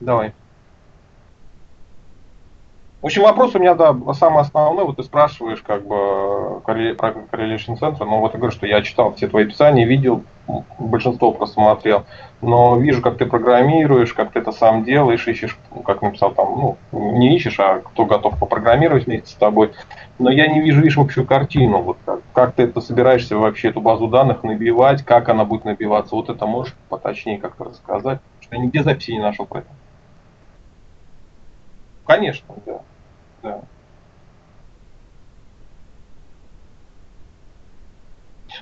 Давай. В общем, вопрос у меня, да, самый основной. Вот ты спрашиваешь, как бы, про Correlation Center, но вот я говорю, что я читал все твои описания, видел, большинство просмотрел, но вижу, как ты программируешь, как ты это сам делаешь, ищешь, ну, как написал там, ну, не ищешь, а кто готов попрограммировать вместе с тобой. Но я не вижу, видишь, общую картину, вот как, как ты это собираешься вообще эту базу данных набивать, как она будет набиваться, вот это можешь поточнее как-то рассказать, что я нигде записи не нашел про это. Конечно, да. Да.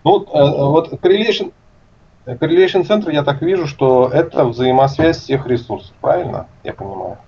Ну, вот, э, вот correlation, correlation центр, я так вижу, что это взаимосвязь всех ресурсов, правильно? Я понимаю.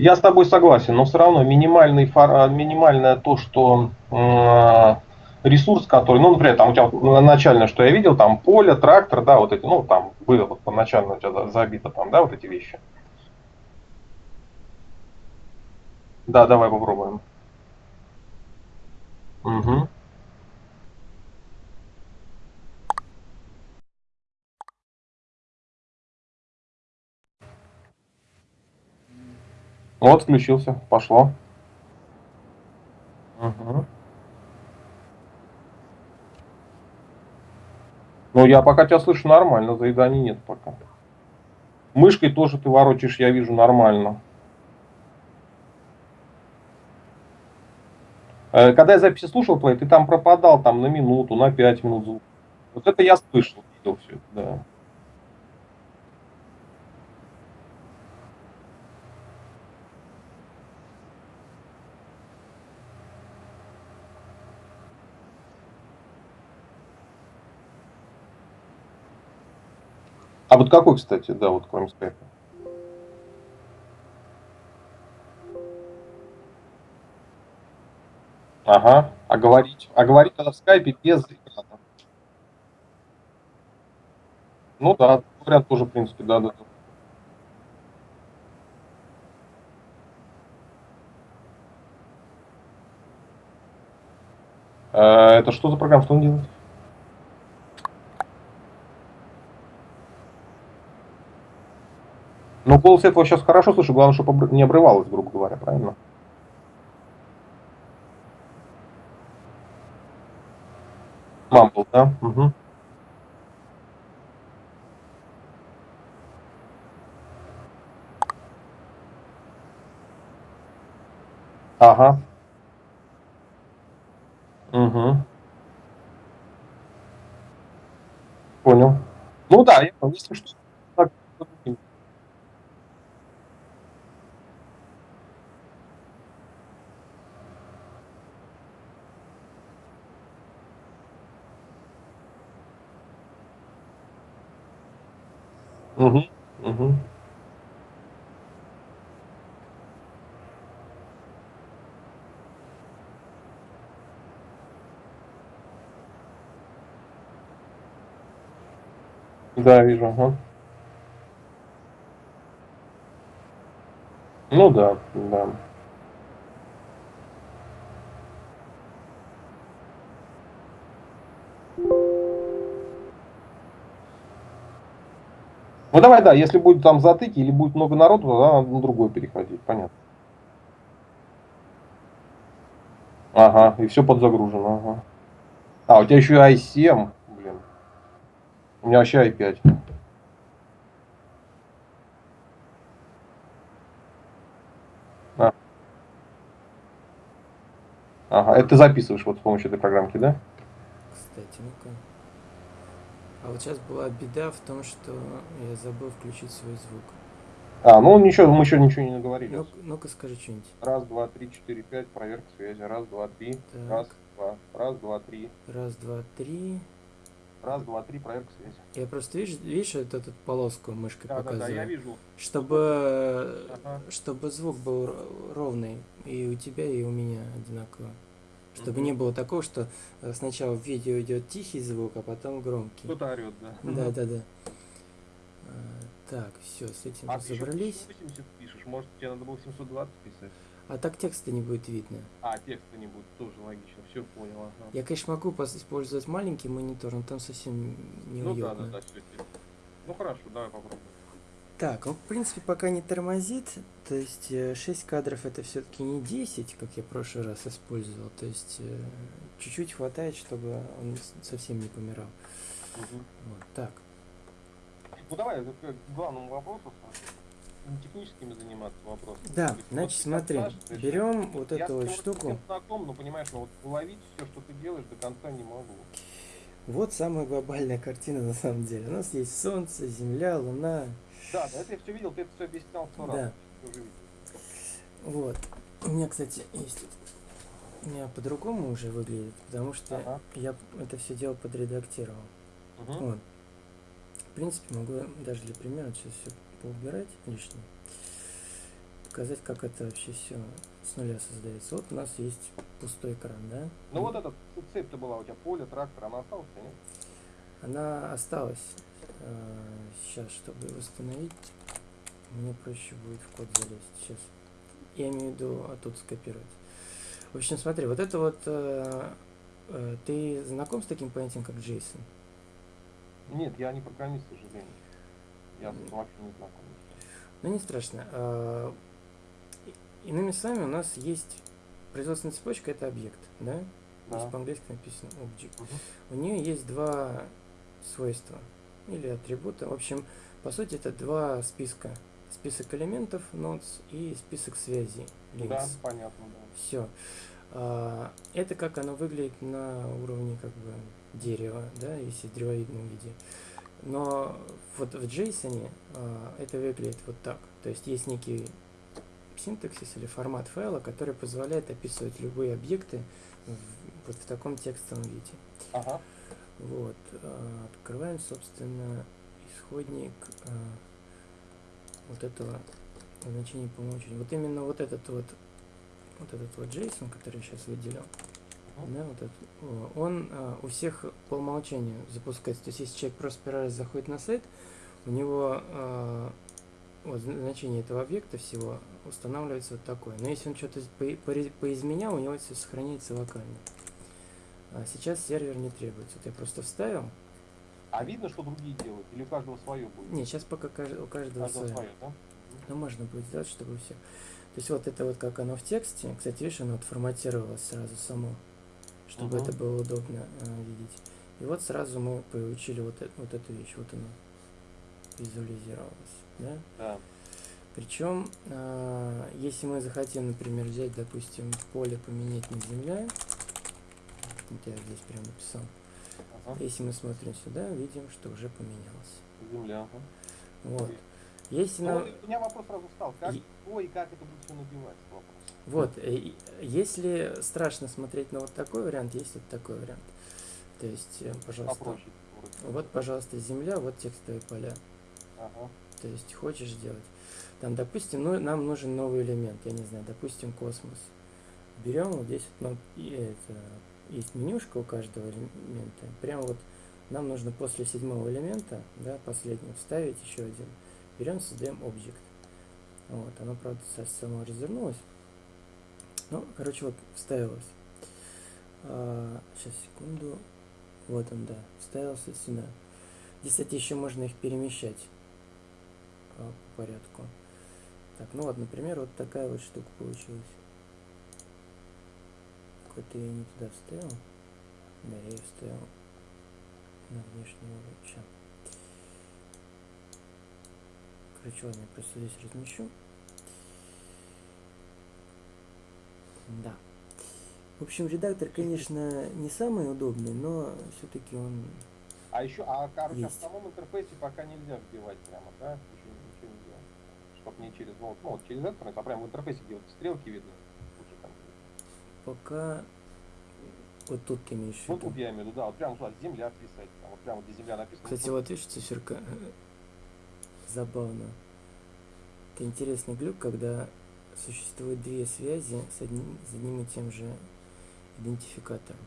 Я с тобой согласен, но все равно минимальный, а, минимальное то, что э, ресурс, который, ну, например, там у тебя начальное, что я видел, там поле, трактор, да, вот эти, ну, там было вот поначально у тебя забито там, да, вот эти вещи. Да, давай попробуем. Угу. Вот, включился, пошло. Угу. Ну, я пока тебя слышу нормально, заеданий нет пока. Мышкой тоже ты ворочишь, я вижу, нормально. Э, когда я записи слушал твои, ты там пропадал там на минуту, на пять минут звук. Вот это я слышал, видел все это, да. А вот какой, кстати, да, вот кроме скайпа? Ага. А говорить, а говорить тогда в скайпе без экрана. Ну да, вариант тоже, в принципе, да, да. да. Это что за программа, что он делает? Но голос этого сейчас хорошо слышу, главное, чтобы не обрывалось, грубо говоря, правильно? Мамбл, да? Угу. Ага. Угу. Понял. Ну да, я если что, так, Угу, угу. Да, вижу, ага. Ну да, да. Ну давай, да, если будет там затыки или будет много народу, тогда надо на другой переходить, понятно. Ага, и все подзагружено, ага. А, у тебя еще и i7, блин. У меня вообще i5. А. Ага, это ты записываешь вот с помощью этой программки, да? Кстати, ну-ка. А вот сейчас была беда в том, что я забыл включить свой звук. А, ну ничего, мы еще ничего не наговорили. Ну, ну-ка скажи что-нибудь. Раз, два, три, четыре, пять, проверка связи. Раз, два, три. Так. Раз, два. Раз, два, три. Раз, два, три. Раз, два, три, проверка связи. Я просто видишь, видишь вот эту полоску мышкой Да, да, показываю? да, я вижу. Чтобы, Ага. чтобы звук был ровный и у тебя, и у меня одинаково. Чтобы Мгм. не было такого, что э, сначала в видео идет тихий звук, а потом громкий. Кто-то орет, да. Да, да, да. А, Так, все, с этим А ты еще разобрались. 80 пишешь, может тебе надо было 720 писать? А так текста не будет видно. А, текста не будет, тоже логично, все понял, ага. Я, конечно, могу использовать маленький монитор, но там совсем Ну да, неуютно. да, да, все. Ну хорошо, давай попробуем. Так, он, в принципе, пока не тормозит. То есть 6 кадров это все-таки не 10, как я в прошлый раз использовал. То есть э, чуть-чуть хватает, чтобы он совсем не помирал. Мгм. Вот, так. Ну давай, к главному вопросу, не техническими заниматься вопросами. Да, есть, значит, вот смотри, спрашиваешь, берем вот я эту вот штуку. совсем знаком, но понимаешь, ну вот уловить все, что ты делаешь, до конца не могу. Вот самая глобальная картина на самом деле. У нас есть Солнце, Земля, Луна. Да, да, это я все видел, ты это все объяснял сто раз. Да. Вот. У меня, кстати, есть. У меня по-другому уже выглядит, потому что Ага. я это все дело подредактировал. Мгм. Вот. В принципе, могу даже для примера сейчас все поубирать лишнее. Показать, как это вообще все с нуля создается. Вот у нас есть пустой экран, да? Ну вот эта цепь-то была у тебя, поле, трактор, она осталась, нет? Она осталась. Сейчас, чтобы восстановить, мне проще будет в код залезть. Сейчас. Я имею в виду оттуда скопировать. В общем, смотри, вот это вот... э, э, ты знаком с таким понятием, как JSON? Нет, я не программист, к сожалению. Я с вообще не знаком. Ну, не страшно. А, Иными словами, у нас есть производственная цепочка, это объект, да? Здесь Да. по-английски написано object. Мгм. У нее есть два свойства или атрибута. В общем, по сути, это два списка. Список элементов nodes и список связей Да, links. понятно, да. Все. Это как оно выглядит на уровне как бы дерева, да, если в древовидном виде. Но вот в JSON а, это выглядит вот так. То есть есть некий синтаксис или формат файла, который позволяет описывать любые объекты в- вот в таком текстовом виде. Ага. Вот. а, Открываем, собственно, исходник а, вот этого значения по умолчанию. Вот именно вот этот вот вот этот вот JSON, который я сейчас выделил. Да, вот этот, он а, у всех по умолчанию запускается. То есть если человек просто первый раз заходит на сайт, у него а, вот, значение этого объекта всего устанавливается вот такое. Но если он что-то по- пори- поизменял, у него все сохраняется локально. А сейчас сервер не требуется. Вот я просто вставил. А видно, что другие делают? Или у каждого свое будет? Не, сейчас пока кажд- у у каждого каждого свое. свое, да? Но можно будет сделать, чтобы все. То есть вот это вот как оно в тексте. Кстати, видишь, оно вот форматировалось сразу само, чтобы Мгм. это было удобно э, видеть. И вот сразу мы получили вот, э- вот эту вещь. Вот она визуализировалась. Да? Да. Причем, а, если мы захотим, например, взять, допустим, поле поменять на земля, вот я здесь прям написал. Ага. Если мы смотрим сюда, видим, что уже поменялось. Земля. ага. Вот. Если Ну, на... вот у меня вопрос сразу встал. Как, И- и как это будет все набивать? Вопрос. Вот, э, если страшно смотреть на вот такой вариант, есть вот такой вариант. То есть, э, пожалуйста, Попроще. вот, пожалуйста, земля, вот текстовые поля. Ага. То есть, хочешь сделать. Там, допустим, ну, нам нужен новый элемент, я не знаю, допустим, космос. Берем вот здесь вот, ну, и это, есть менюшка у каждого элемента. Прямо вот нам нужно после седьмого элемента, да, последнего, вставить еще один. Берем, создаем объект. Вот, оно, правда, само развернулось. Ну, короче, вот вставилось. сейчас, секунду. Вот он, да, вставился сюда. Здесь, кстати, еще можно их перемещать а, по порядку. Так, ну вот, например, вот такая вот штука получилась. Какой-то я не туда вставил. Да, я ее вставил на уровень. Ща. Короче, ладно, я просто здесь размещу. Да. В общем, редактор, конечно, не самый удобный, но все-таки он... А еще, а короче, а в Есть. самом интерфейсе пока нельзя вбивать прямо, да? Еще ничего не делать. только не через, ну, ну, через интернет, а прямо в интерфейсе, где вот стрелки там. Пока вот тут ты имеешь в Вот тут я имею в виду, да, вот прямо туда земля писать, там, вот прямо где земля написана. Кстати, вот, вот видишь, циферка забавно. Это интересный глюк, когда существует две связи с одним, с одним и тем же идентификатором.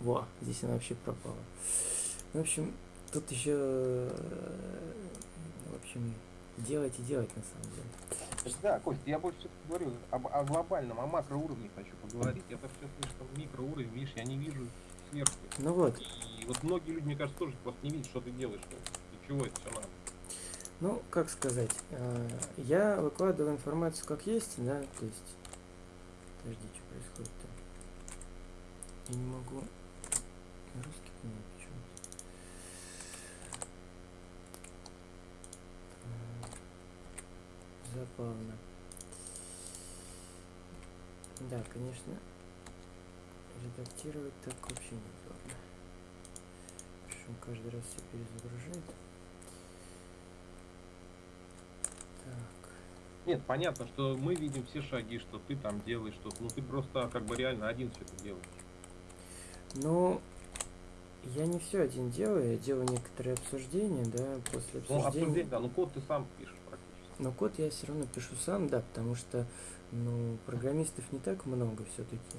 Во, здесь она вообще пропала. Ну, в общем, тут еще, э, в общем, делать и делать на самом деле. Да, Кость, я больше все-таки говорю об, о глобальном, о макроуровне хочу поговорить. Я так сейчас слишком микроуровень, видишь, я не вижу сверху. Ну вот, И вот многие люди, мне кажется, тоже просто не видят, что ты делаешь. Для чего это все надо. Ну, как сказать, э, я выкладываю информацию как есть, да, то есть... Подожди, что происходит-то? Я не могу русский поменять почему-то. Э, Забавно. Да, конечно, редактировать так вообще неудобно. Потому что он каждый раз все перезагружает. Нет, понятно, что мы видим все шаги, что ты там делаешь что-то. Ну ты просто как бы реально один все это делаешь. Ну, я не все один делаю, я делаю некоторые обсуждения, да, после Ну, обсуждения. обсуждение, да, ну код ты сам пишешь практически. Но код я все равно пишу сам, да, потому что, ну, программистов не так много все-таки.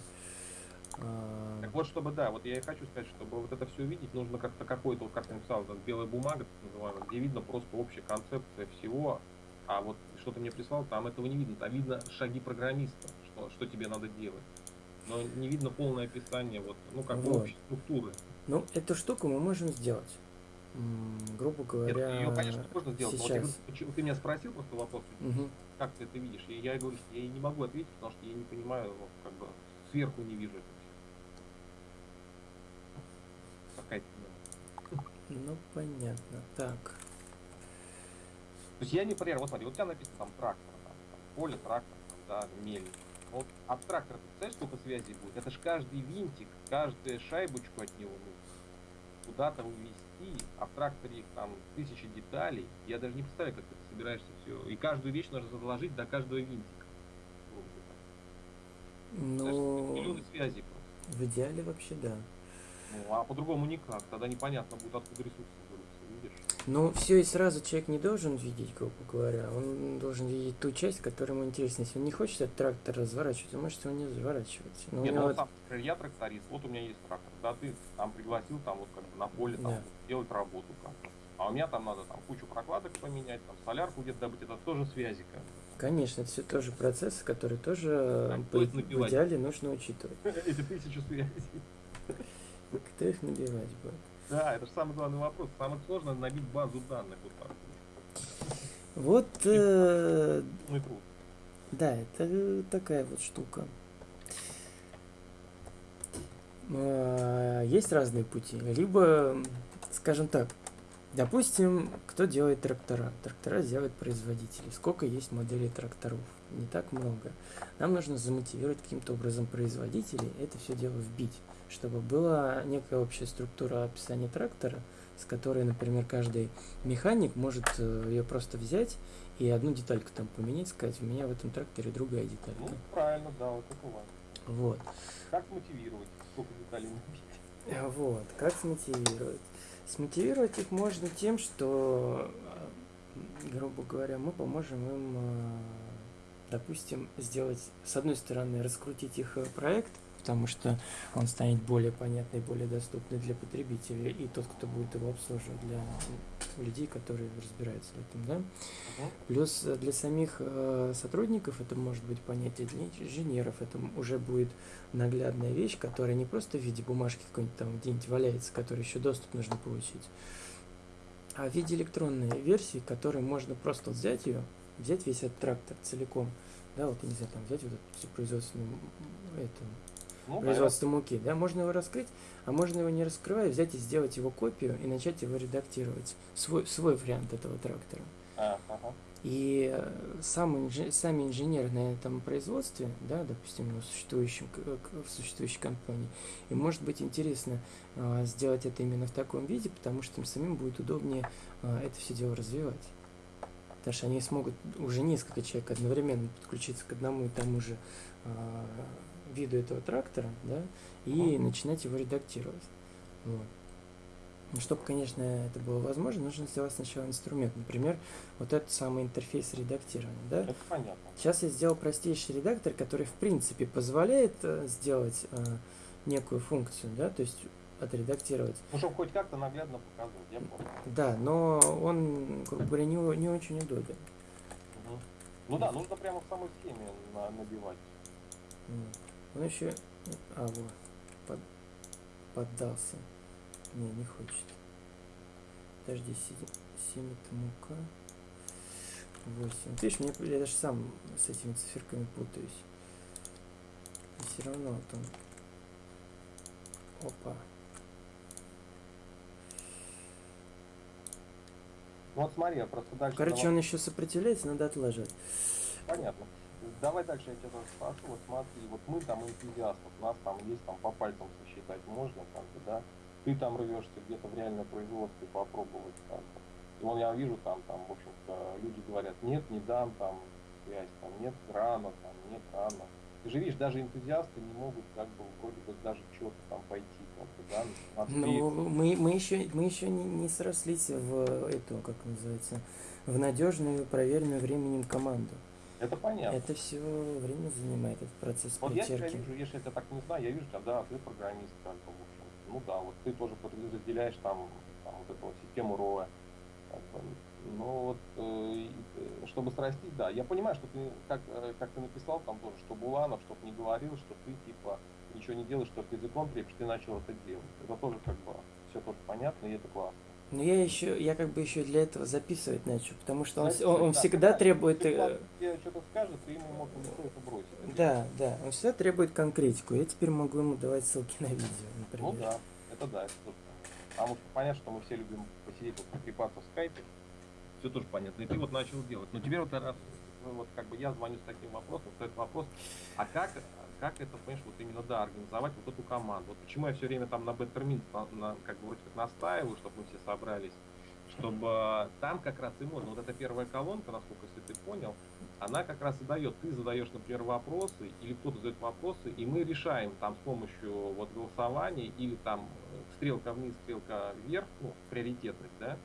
Так вот, чтобы, да, вот я и хочу сказать, чтобы вот это все увидеть, нужно как-то какой-то, вот как ты написал, белая бумага, так называемая, где видно просто общая концепция всего, а вот что ты мне прислал, там этого не видно, там видно шаги программиста, что, что тебе надо делать. Но не видно полное описание, вот, ну, как бы Вот. общей структуры. Ну, эту штуку мы можем сделать. Грубо Нет, говоря, ее, конечно, можно сделать. Вот я сейчас. говорю, почему- ты меня спросил просто вопрос, Мгм. как ты это видишь? И я говорю, что я не могу ответить, потому что я не понимаю, ну, как бы сверху не вижу это. Какая-то, Ну, понятно. Так. То есть я не например, вот смотри, вот у тебя написано там трактор, там, там, поле, трактор, там, да, мельник. Вот от трактора, ты представляешь, сколько связей будет? Это ж каждый винтик, каждую шайбочку от него нужно куда-то увезти, а в тракторе их там тысячи деталей. Я даже не представляю, как ты собираешься все. И каждую вещь нужно заложить до каждого винтика. Знаешь, Ну, миллионы связей просто. в идеале вообще да. Ну, а по-другому никак. Тогда непонятно будет, откуда ресурсы видишь? Ну, все и сразу человек не должен видеть, грубо говоря. Он должен видеть ту часть, которая ему интересна. Если он не хочет этот трактор разворачивать, он может его не разворачивать. Но у Нет, ну, вот- сам, я тракторист, вот у меня есть трактор, да, ты там пригласил там вот как бы на поле там Да. делать работу как бы. А у меня там надо там кучу прокладок поменять, там солярку где-то добыть, это тоже связи как бы. Конечно, это все тоже процессы, которые тоже э, по- в идеале нужно учитывать. Эти тысячи связей. Кто их набивать будет? Да, это же самый главный вопрос. Самое сложное набить базу данных вот так. Вот, э, Ну и труд. да, это э, такая вот штука. А, Есть разные пути. Либо, скажем так, допустим, кто делает трактора? Трактора делают производители. Сколько есть моделей тракторов? Не так много. Нам нужно замотивировать каким-то образом производителей, это все дело вбить, чтобы была некая общая структура описания трактора, с которой, например, каждый механик может ее просто взять и одну детальку там поменять, сказать, у меня в этом тракторе другая Ну, деталька. правильно, да, вот это важно. Вот. Как мотивировать, сколько деталей набить? А Вот, как смотивировать? Смотивировать их можно тем, что, э, грубо говоря, мы поможем им, э, допустим, сделать, с одной стороны, раскрутить их э, проект, потому что он станет более понятный, более доступный для потребителей, и тот, кто будет его обслуживать, для людей, которые разбираются в этом, да. Плюс э, для самих э, сотрудников это может быть понятие, для инженеров это уже будет наглядная вещь, которая не просто в виде бумажки какой-нибудь там где-нибудь валяется, которой еще доступ нужно получить, а в виде электронной версии, которой можно просто взять ее, взять весь этот трактор целиком, да, вот, я не знаю, там взять вот эту производственную эту, Ну, да, производство муки, да, можно его раскрыть, а можно его не раскрывая, взять и сделать его копию и начать его редактировать, свой, свой вариант этого трактора. А, ага. И э, сам инж- сами инженеры на этом производстве, да, допустим, на существующем, к- к- в существующей компании, им может быть интересно а, сделать это именно в таком виде, потому что им самим будет удобнее а, это все дело развивать. Потому что они смогут уже несколько человек одновременно подключиться к одному и тому же а, виду этого трактора, да, и Мгм. начинать его редактировать. Вот. Ну, чтобы, конечно, это было возможно, нужно сделать сначала инструмент. Например, вот этот самый интерфейс редактирования, да? Это понятно. Сейчас я сделал простейший редактор, который, в принципе, позволяет э, сделать э, некую функцию, да, то есть отредактировать. Ну, чтобы хоть как-то наглядно показывать, я понял. Да, но он, грубо говоря, не, не очень удобен. Мгм. Ну да, нужно прямо в самой схеме на- набивать. Он еще... А, вот, под- поддался. Не, не хочет. Подожди, сидит. 7 это мука. 8. Вот видишь, мне, я даже сам с этими циферками путаюсь. И все равно он... Опа. Вот смотри, я просто дальше... Короче, давай- он еще сопротивляется, надо отложить. Понятно. Давай дальше я тебя спрошу. Вот смотри, вот мы там энтузиастов, нас там есть там по пальцам сосчитать можно, как бы, да? Ты там рвешься где-то в реальное производство попробовать как. И вон я вижу там, там, в общем-то, люди говорят, нет, не дам там связь, там, нет, рано, там, нет, рано. Ты же видишь, даже энтузиасты не могут как бы вроде бы даже что-то там пойти, как бы, да, Ну, мы, мы еще, мы еще не, не срослись в эту, как называется, в надежную, проверенную временем команду. Это понятно. Это все время занимает этот процесс Вот я тебя вижу, если я тебя так не знаю, я вижу да, ты программист, как бы, в общем. Ну да, вот ты тоже под- разделяешь там, там вот эту вот систему роя. Как бы. Ну вот, э, чтобы срастить, да. Я понимаю, что ты, как, э, как ты написал там тоже, что Буланов, чтобы не говорил, что ты типа ничего не делаешь, что ты языком трепишь, ты начал это делать. Это тоже как бы все тоже понятно, и это классно. Но я еще, я как бы еще для этого записывать начал, потому что он, он, он да, всегда да, требует... э, он тебе что-то скажет, ты ему мог легко это бросить. Да, да, он всегда требует конкретику. Я теперь могу ему давать ссылки на видео, например. Ну да, это да, это тоже. Потому что понятно, что мы все любим посидеть вот потрепаться в скайпе. Все тоже понятно. И ты вот начал делать. Но теперь вот раз ну, вот как бы я звоню с таким вопросом, стоит вопрос, а как, как это, понимаешь, вот именно, да, организовать вот эту команду? Вот почему я все время там на на, на- как бы вроде как настаиваю, чтобы мы все собрались, чтобы там как раз и можно. Вот эта первая колонка, насколько если ты понял, она как раз и дает. Ты задаешь, например, вопросы, или кто-то задает вопросы, и мы решаем там с помощью вот голосования или там э, стрелка вниз, стрелка вверх, ну, приоритетность, да,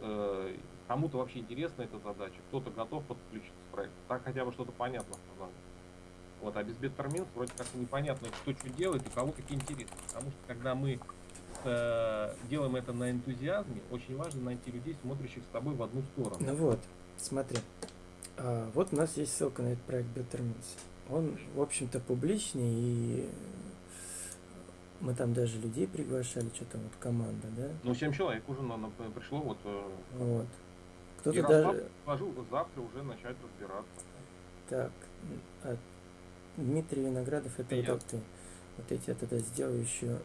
э, кому-то вообще интересна эта задача, кто-то готов подключиться к проекту. Так хотя бы что-то понятно сказали. Вот, а без Bettermint вроде как непонятно, кто что делает и кого какие интересы. Потому что когда мы э, делаем это на энтузиазме, очень важно найти людей, смотрящих с тобой в одну сторону. Ну вот, смотри. А, вот у нас есть ссылка на этот проект Betterments. Он, в общем-то, публичный, и мы там даже людей приглашали, что там вот команда, да? Ну, 7 человек уже на- на- пришло, вот. э, Вот. Кто-то даже... предложил вот завтра уже начать разбираться. Так, а Дмитрий Виноградов, это Это вот ты. Вот эти я тогда сделаю еще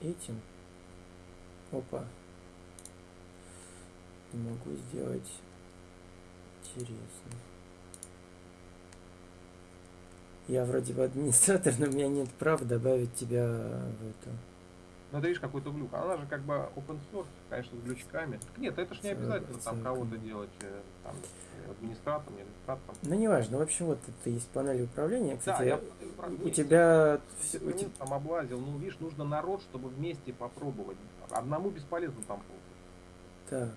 этим. Опа. Не могу сделать. Интересно. Я вроде бы администратор, но у меня нет права добавить тебя в. Ну, ты видишь, какой-то глюк. Она же как бы open source, конечно, с глючками. Нет, это ж не обязательно там кого-то делать э, там, администратором, не администратором. Ну, неважно. В общем, вот это есть панель управления. Кстати, Да, я у тебя... всё- у тебя те- там облазил. Ну, видишь, нужно народ, чтобы вместе попробовать. Одному бесполезно там. Так.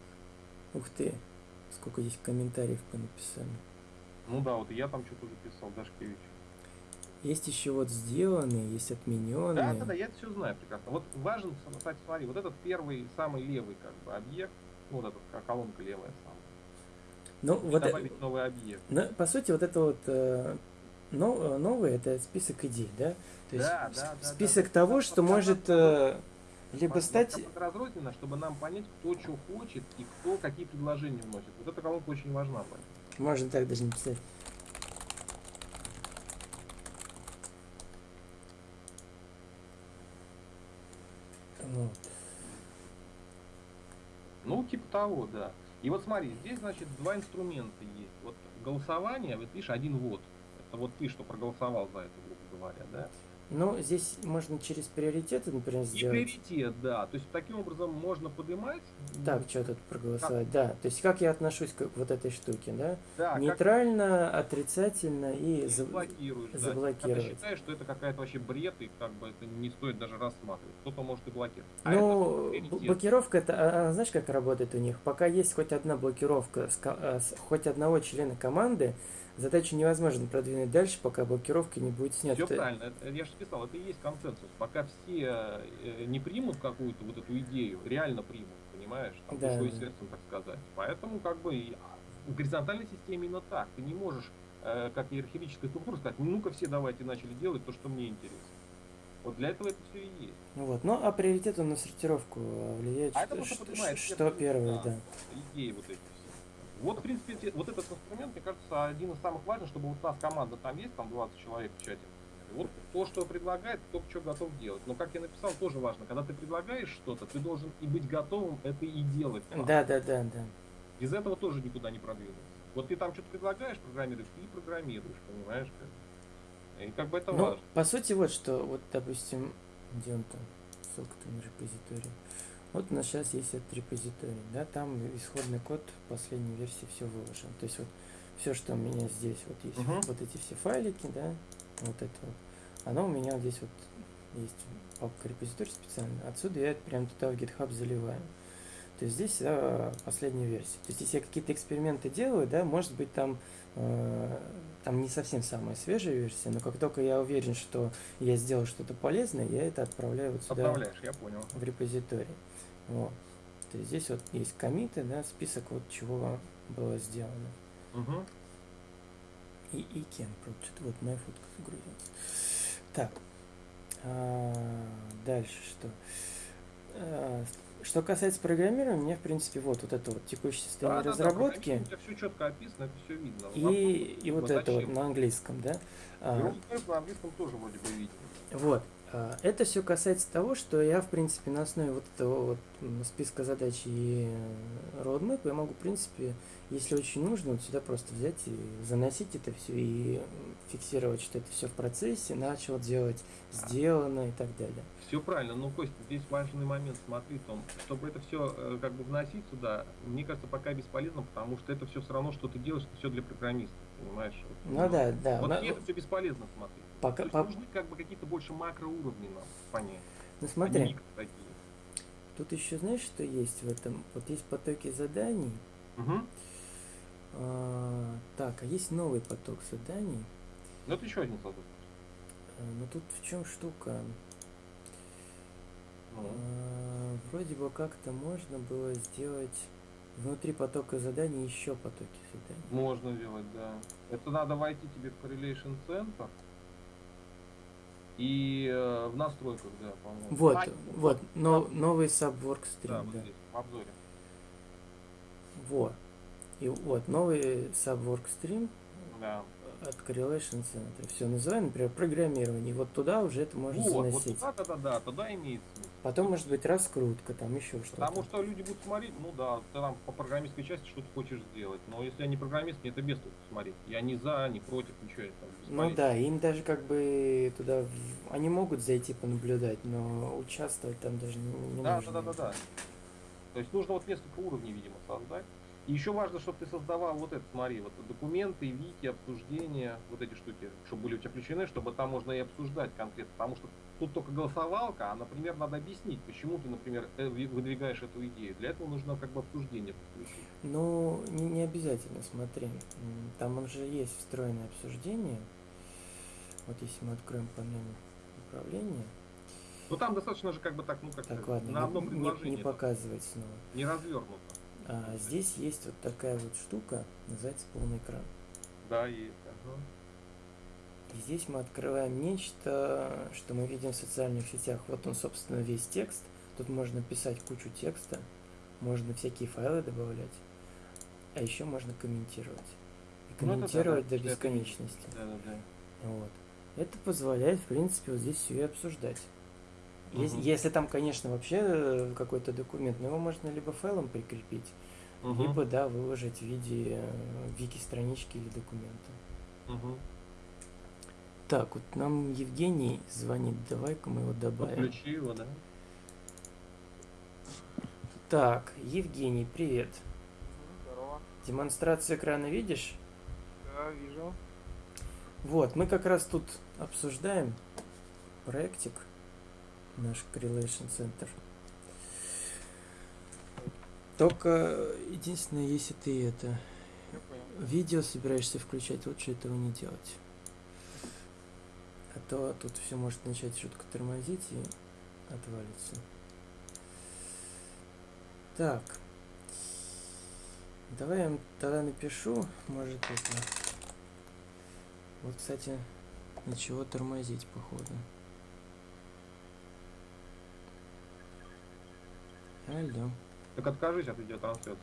Ух ты. Сколько здесь комментариев понаписали. Ну да, вот я там что-то записал, Дашкевич. Есть еще вот сделанные, есть отмененные. Да, да, да, я это все знаю прекрасно. Вот важен, кстати, смотри, вот этот первый, самый левый как бы объект, ну, вот эта ко- колонка левая самая. Ну, вот, э- добавить новый объект. ну, по сути, вот это вот э, но- э, новый, это список идей, да? То есть Да, да, да, список да. того, Вот что может э, либо стать... разрозненно, чтобы нам понять, кто что хочет и кто какие предложения вносит. Вот эта колонка очень важна. Можно так даже написать. Вот. Ну, типа того, да. И вот смотри, здесь, значит, два инструмента есть. Вот голосование, вот видишь, один вот. Это вот ты, что проголосовал за это, грубо говоря, да? Ну, здесь можно через приоритеты, например, И сделать. приоритет, да. То есть таким образом можно поднимать. Так, что тут проголосовать? Да, то есть как я отношусь к вот этой штуке, да? Да, как Нейтрально, отрицательно и ты за- блокируешь. да. заблокировать. Когда считаешь, что это какая-то вообще бред, и как бы это не стоит даже рассматривать. Кто-то может и блокировать. А Ну, это блокировка, это, а, знаешь, как работает у них? Пока есть хоть одна блокировка, с а, с хоть одного члена команды, задачу невозможно продвинуть дальше, пока блокировка не будет снята. Все правильно, это- я же писал, это и есть консенсус. Пока все э, не примут какую-то вот эту идею, реально примут, понимаешь, там, Да, душой и сердцем, так сказать. Поэтому как бы и- в горизонтальной системе именно так. Ты не можешь, э, как иерархическая структура, сказать, ну-ка все давайте начали делать то, что мне интересно. Вот для этого это все и есть. Ну Вот. Ну, а приоритет он на сортировку а, влияет, А это что, просто что- что первое, да. да. Идеи вот эти. Вот, в принципе, те- вот этот инструмент, мне кажется, один из самых важных, чтобы вот у нас команда там есть, там 20 человек в чате. Вот то, что предлагает, кто что готов делать. Но, как я написал, тоже важно. Когда ты предлагаешь что-то, ты должен и быть готовым это и делать. Да, да, да, да. Без этого тоже никуда не продвинуться. Вот ты там что-то предлагаешь, программируешь, ты и программируешь, понимаешь? Как? И как бы это Ну, важно. по сути, вот что, вот, допустим, где он там, ссылка-то на репозиторий. Вот у нас сейчас есть этот репозиторий, да, там исходный код последней версии все выложен. То есть вот все, что у меня здесь, вот есть Мгм. вот эти все файлики, да, вот это вот, оно у меня вот здесь вот есть папка репозиторий специально. Отсюда я это прям туда в GitHub заливаю. То есть здесь э, последняя версия. То есть если я какие-то эксперименты делаю, да, может быть там э, там не совсем самая свежая версия, но как только я уверен, что я сделал что-то полезное, я это отправляю вот сюда Отправляешь, я понял. в репозиторий. Вот. То есть здесь вот есть комиты, да, список вот чего было сделано. Угу. И, и кем, что-то вот моя фотка загрузилась. Так, а, дальше что? А, что касается программирования, мне, в принципе, вот, вот это вот текущее состояние разработки У тебя все четко описано, это все видно. и, и вот Ну, это вот зачем? на английском, да. А, Герои Крэп на английском тоже вроде бы видно. Вот. А, Это все касается того, что я, в принципе, на основе вот этого вот списка задач и э, roadmap я могу, в принципе, если очень нужно, вот сюда просто взять и заносить это все и фиксировать, что это все в процессе, начал делать, сделано и так далее. Все правильно, но, Костя, здесь важный момент, смотри, Том, чтобы это все как бы вносить сюда, мне кажется, пока бесполезно, потому что это все все равно, что ты делаешь, это все для программистов, понимаешь? Вот, Ну да, да. Вот на- это все бесполезно смотреть. Пока- по- нужны как бы какие-то больше макроуровни нам понять. Ну а смотри, тут еще знаешь, что есть в этом? Вот есть потоки заданий. Мгм. А, так, а есть новый поток заданий. Ну это еще один создатель. А, Но тут в чем штука? Ну, А, Вроде бы как-то можно было сделать внутри потока заданий еще потоки заданий. можно делать, да. Это надо войти тебе в Correlation Center и э, в настройках, да, по-моему. Вот, А, вот, но, да, новый subwork Да, stream, вот да. здесь, в обзоре. Вот. И вот, новый subwork stream Да. От Correlation Center. Все называем, например, программирование. И вот туда уже это можно Вот, вот заносить. туда, да, да, да, туда имеет смысл. Потом может быть раскрутка, там еще что-то. Потому что люди будут смотреть, ну да, ты там по программистской части что-то хочешь сделать. Но если я не программист, мне это без толку смотреть. Я не за, не против, ничего. это Ну да, им даже как бы туда, они могут зайти понаблюдать, но участвовать там даже не, не Да, нужно. да, да, да, да. То есть нужно вот несколько уровней, видимо, создать. И еще важно, чтобы ты создавал вот это, смотри, вот документы, вики, обсуждения, вот эти штуки, чтобы были у тебя включены, чтобы там можно и обсуждать конкретно. Потому что тут только голосовалка, а, например, надо объяснить, почему ты, например, э, ви- выдвигаешь эту идею. Для этого нужно как бы обсуждение подключить. Ну, не, не обязательно, смотри. Там уже есть встроенное обсуждение. Вот если мы откроем панель управления. Ну там достаточно же как бы так, ну как Так, ладно, на одном не, предложении. не показывать снова. не развернуто. А, здесь есть вот такая вот штука, называется полный экран. Да, есть. ага. И здесь мы открываем нечто, что мы видим в социальных сетях. Вот он, собственно, весь текст. Тут можно писать кучу текста, можно всякие файлы добавлять, а еще можно комментировать. И Ну, это да, комментировать да, до бесконечности. Да, да, да. Вот. Это позволяет, в принципе, вот здесь все и обсуждать. Мгм. Если там, конечно, вообще э, какой-то документ, но его можно либо файлом прикрепить, угу. либо, да, выложить в виде э, вики-странички или документа. Угу. Так, вот нам Евгений звонит, давай-ка мы его добавим. Подключи его, да? Так, Евгений, привет. Здорово. Демонстрацию экрана видишь? Да, вижу. Вот, мы как раз тут обсуждаем проектик, наш Correlation Center. Только единственное, если ты это видео собираешься включать, лучше этого не делать. А то тут все может начать шутка тормозить и отвалится. Так. Давай я им тогда напишу, может это. Вот, кстати, ничего тормозить, походу. Алло. Так откажись от видеотрансляции.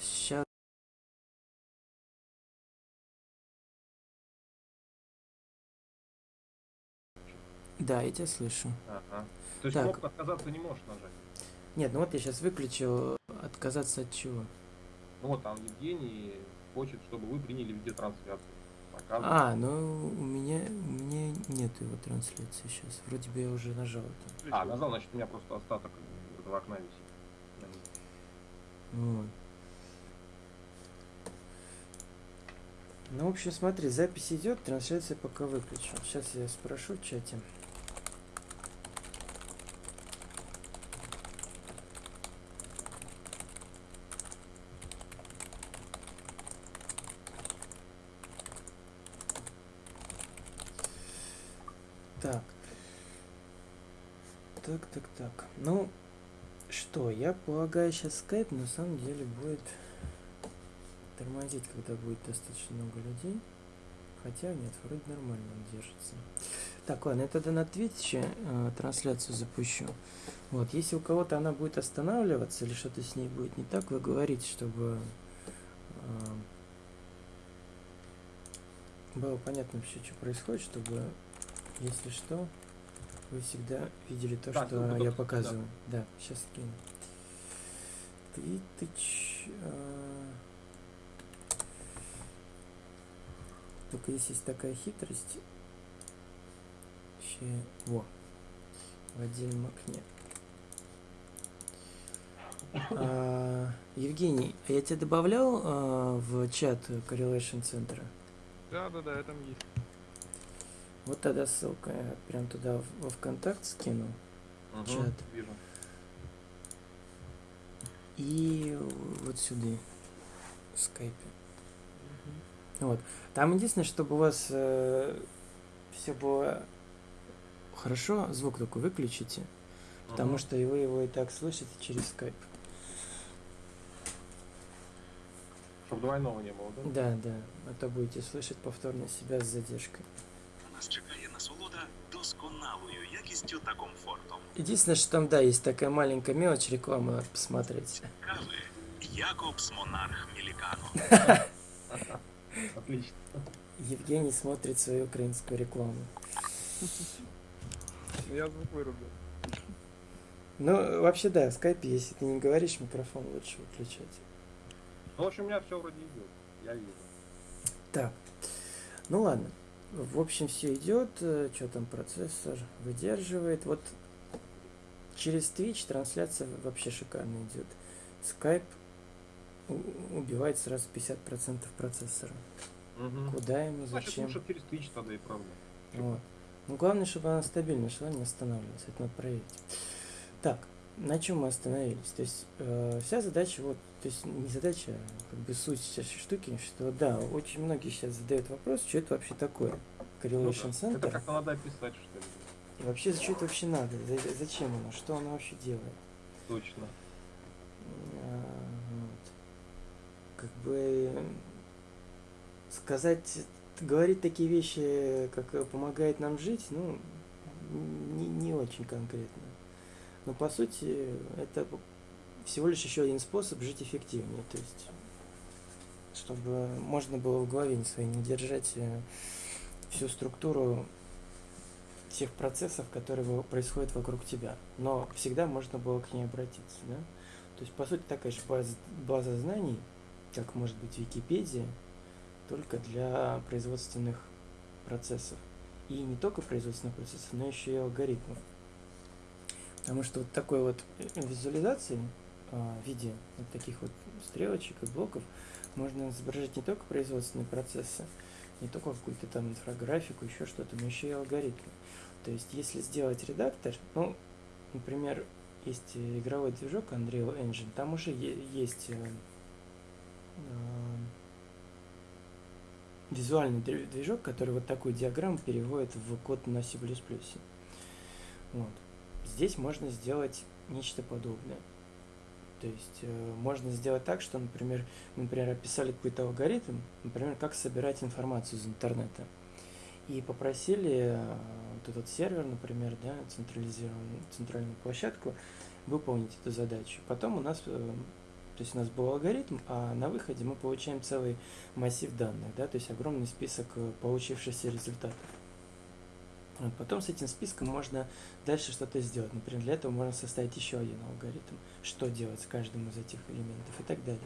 Сейчас. Да, я тебя слышу. Ага. То есть Так. кнопку отказаться не можешь нажать. Нет, ну вот я сейчас выключил. Отказаться от чего? Ну вот там Евгений хочет, чтобы вы приняли видеотрансляцию. А, ну у меня у меня нет его трансляции сейчас. Вроде бы я уже нажал это. А, назвал, значит, у меня просто остаток этого окна висит. Вот. Ну, в общем, смотри, запись идет, трансляция пока выключу. Сейчас я спрошу в чате. Так. Так, так, так. Ну, что, я полагаю, сейчас скайп на самом деле будет тормозить, когда будет достаточно много людей. Хотя нет, вроде нормально он держится. Так, ладно, я тогда на Твиче э, трансляцию запущу. Вот, если у кого-то она будет останавливаться или что-то с ней будет не так, вы говорите, чтобы э, было понятно вообще, что происходит, чтобы, если что, вы всегда видели то, Так, что ну, я показываю. Да, сейчас скину. Твитыч. э, Только здесь есть такая хитрость. Ще... Во. В отдельном окне. А, Евгений, а я тебя добавлял а, в чат Correlation центра? Да, да, да, там есть. Вот тогда ссылка я прям туда во ВКонтакт скину. Мгм, Чат. Вижу. И вот сюда. В скайпе. Вот. Там единственное, чтобы у вас все было хорошо, звук только выключите, потому Мгм. что и вы его и так слышите через скайп. Чтоб двойного не было, да? Да, да. А то будете слышать повторно себя с задержкой. Нас досконалою якістю та комфортом. Единственное, что там, да, есть такая маленькая мелочь, рекламу надо посмотреть. Кави Якобс Монарх Мілікано. Отлично. Евгений смотрит свою украинскую рекламу. Ну, Я звук вырубил. Ну, вообще, да, в скайпе, если ты не говоришь, микрофон лучше выключать. Ну, в общем, у меня все вроде идет. Я вижу. Так, ну ладно. В общем, все идет. Что там процессор выдерживает. Вот через Twitch трансляция вообще шикарно идет. Skype убивает сразу 50% процессора. Мгм. Куда ему, Значит, зачем? лучше через Twitch тогда и правда. Вот. Ну, главное, чтобы она стабильно шла, не останавливалась. Это надо проверить. Так, на чем мы остановились? То есть, э, вся задача, вот, то есть, не задача, а как бы суть сейчас штуки, что, да, очень многие сейчас задают вопрос, что это вообще такое? Ну Correlation да. Это Center. как-то надо описать, что ли. И вообще, что это вообще надо? За- Зачем оно? Что оно вообще делает? Точно. А, вот. Как бы сказать, говорить такие вещи, как э, помогает нам жить, ну, не, не очень конкретно. Но по сути, это всего лишь еще один способ жить эффективнее. То есть, чтобы можно было в голове не своей не держать э, всю структуру всех процессов, которые происходят вокруг тебя. Но всегда можно было к ней обратиться, да? То есть, по сути, такая же база, база знаний, как может быть Википедия, только для производственных процессов. И не только производственных процессов, но еще и алгоритмов. Потому что вот такой вот э, визуализации а, в виде вот таких вот стрелочек и блоков можно изображать не только производственные процессы, не только какую-то там инфографику, еще что-то, но еще и алгоритмы. То есть, если сделать редактор, ну, например, есть э, игровой движок Unreal Engine, там уже есть э, э, визуальный движок, который вот такую диаграмму переводит в код на C++. Вот. Здесь можно сделать нечто подобное. То есть э, можно сделать так, что, например, мы, например, описали какой-то алгоритм, например, как собирать информацию из интернета. И попросили э, вот этот сервер, например, да, централизированную центральную площадку, выполнить эту задачу. Потом у нас, э, то есть у нас был алгоритм, а на выходе мы получаем целый массив данных, да, то есть огромный список э, получившихся результатов. Вот, потом с этим списком можно дальше что-то сделать. Например, для этого можно составить еще один алгоритм, что делать с каждым из этих элементов и так далее.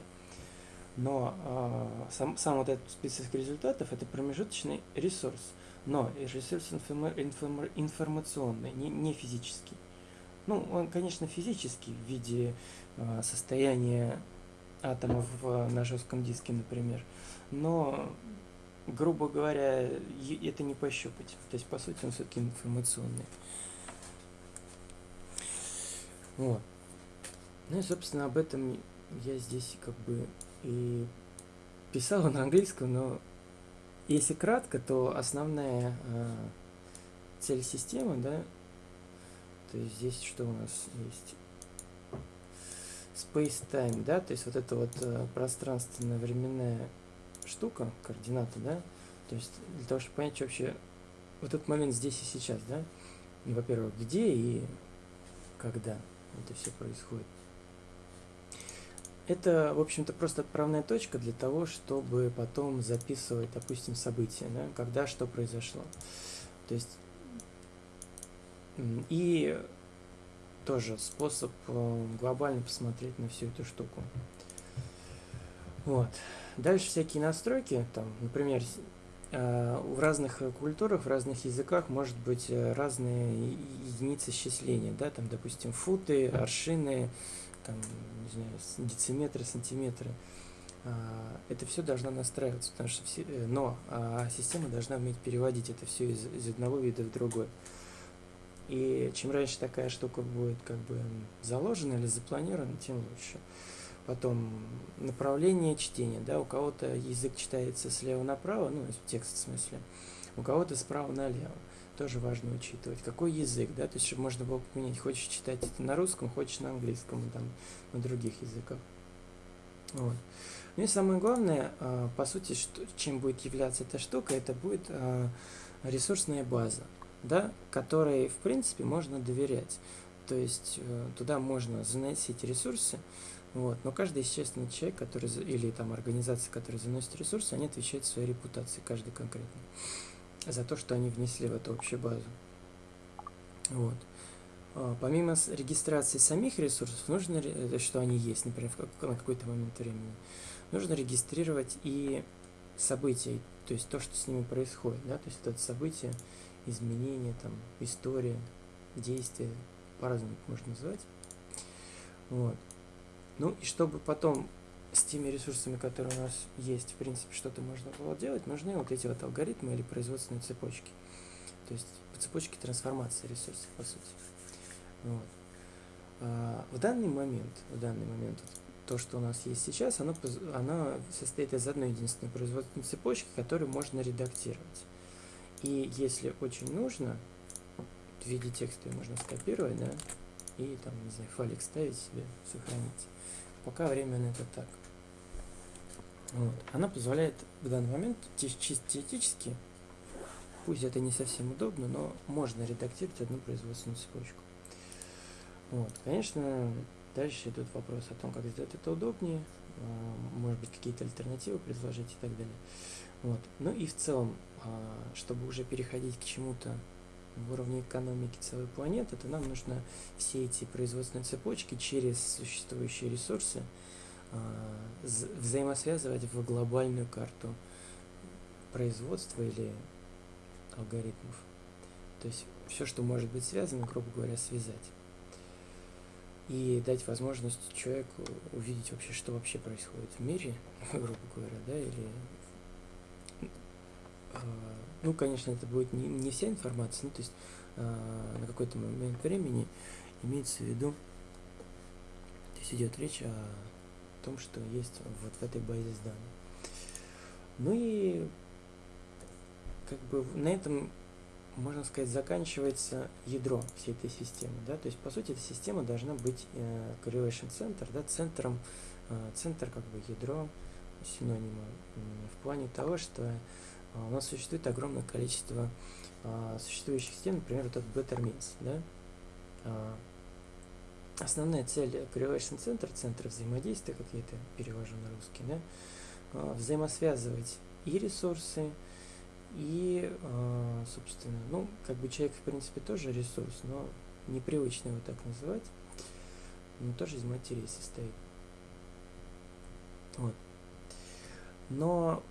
Но э, сам, сам вот этот список результатов это промежуточный ресурс. Но ресурс информа- информа- информационный, не, не физический. Ну, он, конечно, физический в виде э, состояния атомов в, на жестком диске, например. Но грубо говоря, это не пощупать. То есть, по сути, он все-таки информационный. Вот. Ну и, собственно, об этом я здесь как бы и писал на английском, но если кратко, то основная э, цель системы, да, то есть здесь что у нас есть? Space-time, да, то есть вот это вот э, пространственно-временная штука, координаты, да, то есть для того, чтобы понять, что вообще вот этот момент здесь и сейчас, да, и, во-первых, где и когда это все происходит. Это, в общем-то, просто отправная точка для того, чтобы потом записывать, допустим, события, да, когда что произошло. То есть и тоже способ э, глобально посмотреть на всю эту штуку. Вот. Дальше всякие настройки, там, например, э, в разных культурах, в разных языках может быть э, разные единицы счисления, да, там, допустим, футы, аршины, там, не знаю, дециметры, сантиметры. А, Это все должно настраиваться, потому что все, э, но а, система должна уметь переводить это все из, из одного вида в другой. И чем раньше такая штука будет как бы заложена или запланирована, тем лучше. Потом направление чтения, да, у кого-то язык читается слева направо, ну, текст в смысле, у кого-то справа налево. Тоже важно учитывать, какой язык, да, то есть, чтобы можно было поменять, хочешь читать это на русском, хочешь на английском, там, на других языках. Вот. Ну и самое главное, а, по сути, что, чем будет являться эта штука, это будет а, ресурсная база, да, которой, в принципе, можно доверять. То есть э, туда можно заносить ресурсы, вот, но каждый естественный человек, который, или там организация, которая заносит ресурсы, они отвечают своей репутацией, каждый конкретно, за то, что они внесли в эту общую базу. Вот. А, Помимо регистрации самих ресурсов, нужно, э, что они есть, например, на какой-то момент времени, нужно регистрировать и события, то есть то, что с ними происходит, да, то есть это событие, изменения, там, история, действия, по-разному их можно назвать. Вот. Ну и чтобы потом с теми ресурсами, которые у нас есть, в принципе, что-то можно было делать, нужны вот эти вот алгоритмы или производственные цепочки. То есть цепочки трансформации ресурсов, по сути. Вот. А, в данный момент, в данный момент, то, что у нас есть сейчас, оно, оно состоит из одной единственной производственной цепочки, которую можно редактировать. И если очень нужно, в виде текста можно скопировать, да, и там, не знаю, файлик ставить себе, сохранить. Пока временно это так. Вот. Она позволяет в данный момент чисто теоретически, пусть это не совсем удобно, но можно редактировать одну производственную цепочку. Вот. Конечно, дальше идут вопросы о том, как сделать это удобнее, а, может быть, какие-то альтернативы предложить и так далее. Вот. Ну и в целом, а, чтобы уже переходить к чему-то в уровне экономики целой планеты, то нам нужно все эти производственные цепочки через существующие ресурсы а, взаимосвязывать в глобальную карту производства или алгоритмов. То есть все, что может быть связано, грубо говоря, связать. И дать возможность человеку увидеть вообще, что вообще происходит в мире, грубо говоря, да, или а, ну, конечно, это будет не, не вся информация, ну, то есть э, на какой-то момент времени имеется в виду, то есть идет речь о том, что есть вот в этой базе данных. Ну и как бы на этом, можно сказать, заканчивается ядро всей этой системы. Да? То есть, по сути, эта система должна быть э, correlation center, да, центром, э, центр как бы ядро синонима в плане того, что у нас существует огромное количество а, существующих систем, например, вот этот Better Means, да? А, основная цель Correlation Center, центра взаимодействия, как я это перевожу на русский, да? взаимосвязывать и ресурсы, и, собственно, ну, как бы человек, в принципе, тоже ресурс, но непривычно его так называть, но тоже из материи состоит. Вот. Но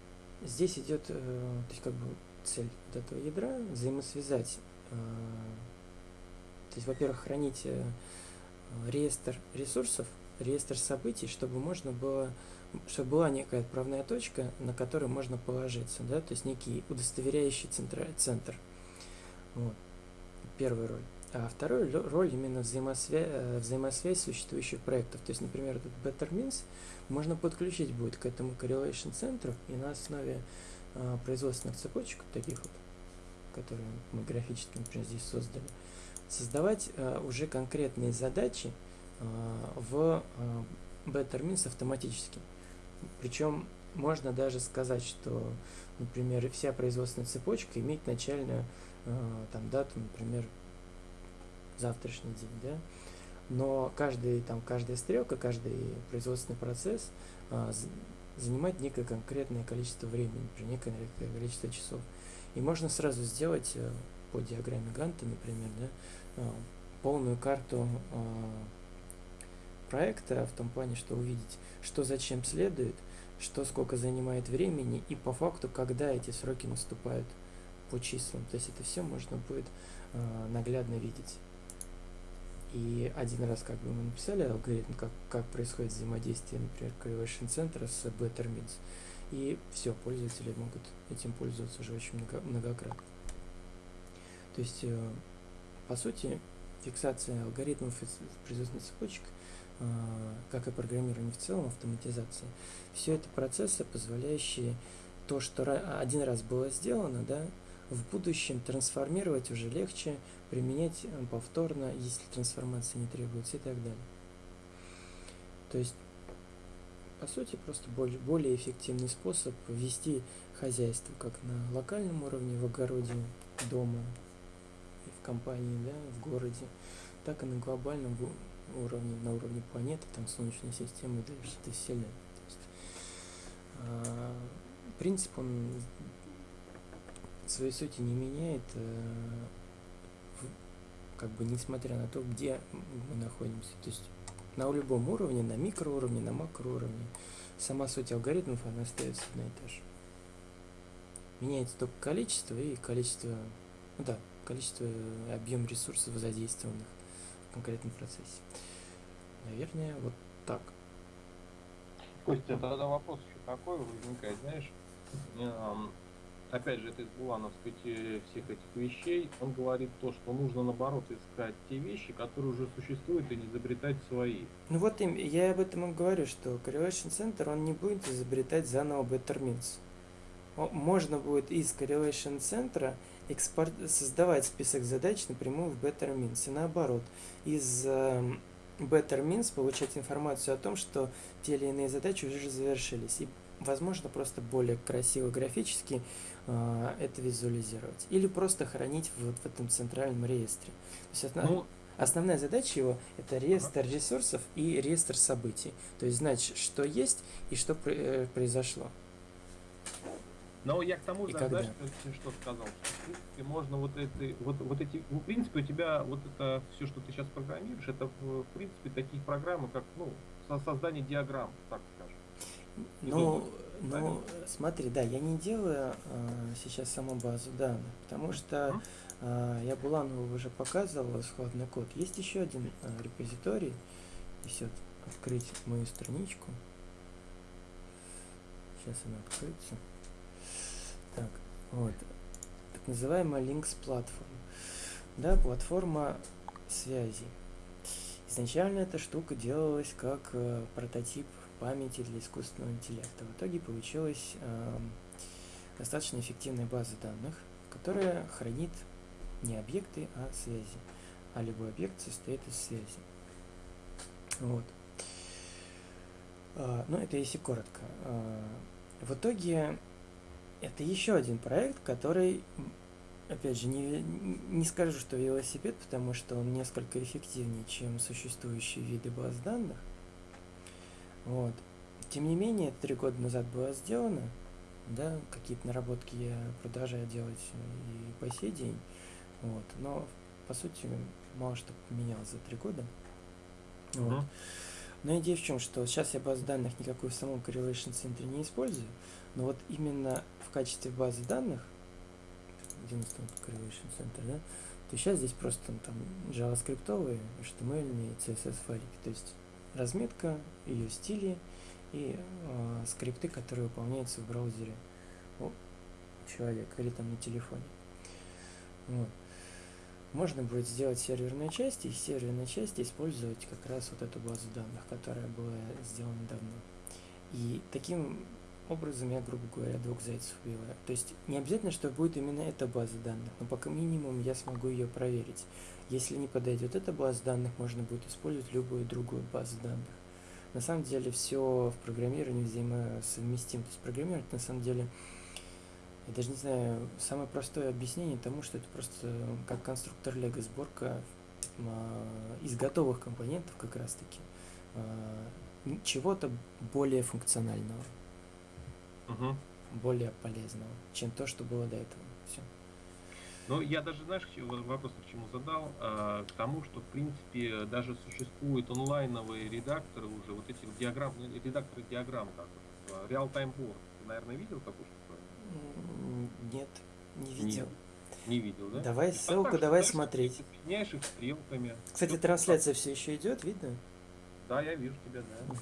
Здесь идет, э, то есть как бы цель вот этого ядра взаимосвязать, э, то есть, во-первых, хранить э, реестр ресурсов, реестр событий, чтобы можно было, чтобы была некая отправная точка, на которую можно положиться, да, то есть некий удостоверяющий центр, центр. Вот. Первая роль. А вторая роль именно взаимосвязь, взаимосвязь существующих проектов. То есть, например, этот Better Means можно подключить будет к этому correlation центру и на основе э, производственных цепочек, таких вот, которые мы графически, например, здесь создали, создавать э, уже конкретные задачи э, в э, Better Means автоматически. Причем можно даже сказать, что, например, вся производственная цепочка имеет начальную э, там, дату, например, завтрашний день, да, но каждый, там, каждая стрелка, каждый производственный процесс а, занимает некое конкретное количество времени, например, некое количество часов. И можно сразу сделать а, по диаграмме Ганта, например, да, а, полную карту а, проекта в том плане, что увидеть, что зачем следует, что сколько занимает времени и по факту, когда эти сроки наступают по числам. То есть это все можно будет а, наглядно видеть. И один раз как бы мы написали алгоритм, как, как происходит взаимодействие, например, Correlation центра с Better Means. И все, пользователи могут этим пользоваться уже очень много, многократно. То есть, э, по сути, фиксация алгоритмов производственных цепочек, э, как и программирование в целом, автоматизация, все это процессы, позволяющие то, что один раз было сделано, да, в будущем трансформировать уже легче, применять э, повторно, если трансформация не требуется и так далее. То есть, по сути, просто более, более эффективный способ вести хозяйство как на локальном уровне, в огороде, дома, в компании, да, в городе, так и на глобальном уровне, на уровне планеты, там Солнечной системы, дальше до Вселенной. То есть, а, принцип, он своей сути не меняет, э, как бы несмотря на то, где мы находимся. То есть на любом уровне, на микроуровне, на макроуровне, сама суть алгоритмов, она остается одна и та же. Меняется только количество и количество, ну да, количество, объем ресурсов задействованных в конкретном процессе. Наверное, вот так. Костя, тогда вопрос еще такой возникает, знаешь, опять же, это из булановской теории всех этих вещей, он говорит то, что нужно наоборот искать те вещи, которые уже существуют, и не изобретать свои. Ну вот я об этом и говорю, что Correlation Center, он не будет изобретать заново Better Means. Можно будет из Correlation Center экспорт, создавать список задач напрямую в Better Means. И наоборот, из э, Better Means получать информацию о том, что те или иные задачи уже завершились. И возможно просто более красиво графически э, это визуализировать. Или просто хранить вот в этом центральном реестре. То есть основ... ну, основная задача его это реестр ресурсов и реестр событий. То есть знать, что есть и что э, произошло. Но я к тому же, знаешь, что- что сказал, что в принципе можно вот эти, вот, вот эти, ну, в принципе у тебя вот это все, что ты сейчас программируешь, это в, в принципе такие программы, как, ну, со- создание диаграмм, так. Ну, ну, смотри, да, я не делаю а, сейчас саму базу данных, потому что а, я Буланову уже показывал исходный код. Есть еще один а, репозиторий, если вот открыть мою страничку. Сейчас она откроется. Так, вот. Так называемая Links Platform. Да, платформа связи. Изначально эта штука делалась как э, прототип памяти для искусственного интеллекта. В итоге получилась эм, достаточно эффективная база данных, которая хранит не объекты, а связи. А любой объект состоит из связи. Вот. А, ну, это если коротко. А, в итоге это еще один проект, который, опять же, не, не скажу, что велосипед, потому что он несколько эффективнее, чем существующие виды баз данных. Вот. Тем не менее, три года назад было сделано, да, какие-то наработки я продолжаю делать и по сей день, вот, но по сути мало что поменялось за три года. Вот. Мгм. Но идея в чем, что сейчас я базу данных никакую в самом Correlation центре не использую, но вот именно в качестве базы данных, где у нас там Correlation центр, да, то сейчас здесь просто там JavaScript, HTML, CSS файлики, то есть разметка, ее стили и э, скрипты, которые выполняются в браузере у человека или там на телефоне. Вот. Можно будет сделать серверную часть и из серверной части использовать как раз вот эту базу данных, которая была сделана давно. И таким образом я, грубо говоря, двух зайцев убиваю. То есть не обязательно, что будет именно эта база данных, но пока минимум я смогу ее проверить. Если не подойдет эта база данных, можно будет использовать любую другую базу данных. На самом деле все в программировании взаимосовместимо. То есть программировать на самом деле, я даже не знаю, самое простое объяснение тому, что это просто как конструктор Лего сборка а, из готовых компонентов как раз таки а, чего-то более функционального, Мгм. более полезного, чем то, что было до этого. Все. Ну, я даже, знаешь, вопрос к чему задал? А, к тому, что, в принципе, даже существуют онлайновые редакторы уже, вот эти вот диаграмм, ну, редакторы диаграмм, как а, Real-Time Board. Ты, наверное, видел такую штуку? Нет, не видел. Не видел, да? Давай И там ссылку, давай смотреть. Ты соединяешь их стрелками. Кстати, трансляция все еще идет, видно? Да, я вижу тебя, да.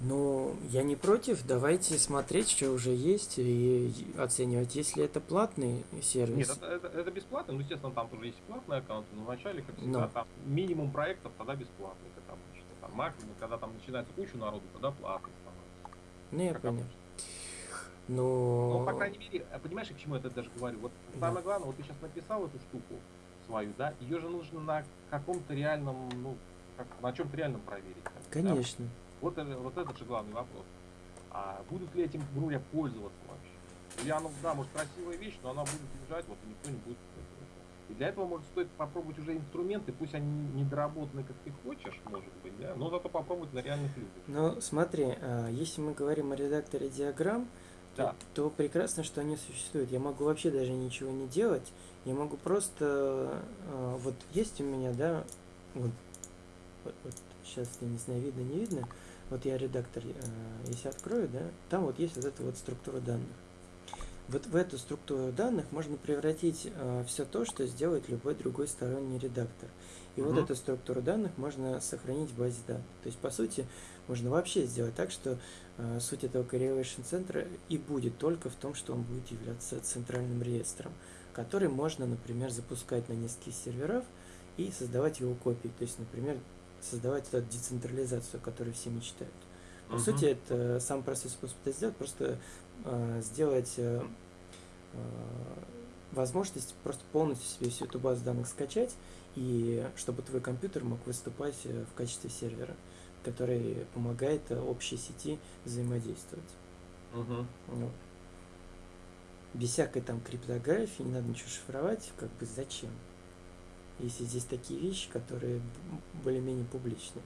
Ну, я не против, давайте смотреть, что уже есть, и оценивать, если это платный сервис. Нет, это, это- это бесплатно, ну, естественно, там тоже есть платные аккаунты, но вначале, как всегда, Но. там минимум проектов, тогда бесплатный, как обычно. Там максимум, когда там начинается куча народу, тогда платный становится. Ну, я как понял. обычно. Ну, Ну, по крайней мере, а понимаешь, к чему я это даже говорю? Вот Да. самое главное, вот ты сейчас написал эту штуку свою, да, ее же нужно на каком-то реальном, ну, как, на чем-то реальном проверить. бы, да. Вот, вот это же главный вопрос. А будут ли этим, грубо говоря, пользоваться вообще? Или оно, да, может, красивая вещь, но она будет лежать, вот и никто не будет. И для этого, может, стоит попробовать уже инструменты, пусть они не доработаны, как ты хочешь, может быть, да, но зато попробовать на реальных людях. Ну, смотри, а, если мы говорим о редакторе диаграмм, то, Да. то прекрасно, что они существуют. Я могу вообще даже ничего не делать. Я могу просто... а, Вот есть у меня, да, вот, вот, вот сейчас, я не знаю, видно, не видно. Вот я редактор, а, если открою, да, там вот есть вот эта вот структура данных. Вот в эту структуру данных можно превратить все то, что сделает любой другой сторонний редактор. И вот Мгм. эту структуру данных можно сохранить в базе данных. То есть, по сути, можно вообще сделать так, что э, суть этого correlation центра и будет только в том, что он будет являться центральным реестром, который можно, например, запускать на нескольких серверов и создавать его копии. То есть, например, создавать эту децентрализацию, о которой все мечтают. По Мгм. сути, это сам простой способ это сделать, просто э, сделать э, э, возможность просто полностью себе всю эту базу данных скачать, и чтобы твой компьютер мог выступать э, в качестве сервера, который помогает э, общей сети взаимодействовать. Мгм. Вот. Без всякой там криптографии, не надо ничего шифровать, как бы зачем? Если здесь такие вещи, которые более-менее публичные.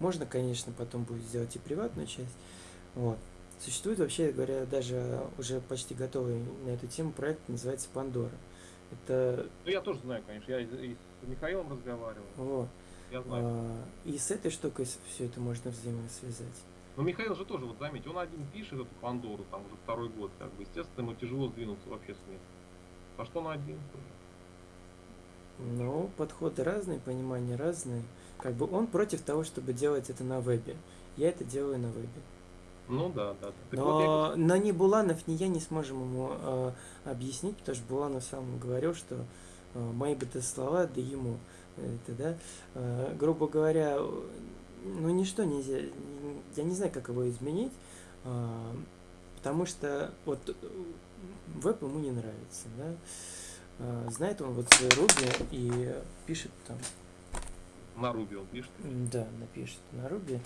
Можно, конечно, потом будет сделать и приватную часть. Вот. Существует вообще говоря даже уже почти готовый на эту тему проект, называется Пандора. Это Ну, я тоже знаю, конечно. Я и, с Михаилом разговаривал. вот. Я знаю. А, И с этой штукой все это можно взаимосвязать. Но Михаил же тоже, вот заметь, он один пишет эту Пандору, там уже второй год, как бы, естественно, ему тяжело сдвинуться вообще с места. А что он один? Ну, подходы разные, понимания разные. Как бы он против того, чтобы делать это на вебе. Я это делаю на вебе. Ну да, да. да. Так вот я Но, но ни Буланов, ни я не сможем ему э, объяснить, потому что Буланов сам говорил, что э, мои бы то слова, да ему это, да, Э, грубо говоря, э, ну ничто нельзя, я не знаю, как его изменить, э, потому что вот э, веб ему не нравится, да, Э, знает он вот Ruby и пишет там на Руби он пишет. Да, напишет на Руби,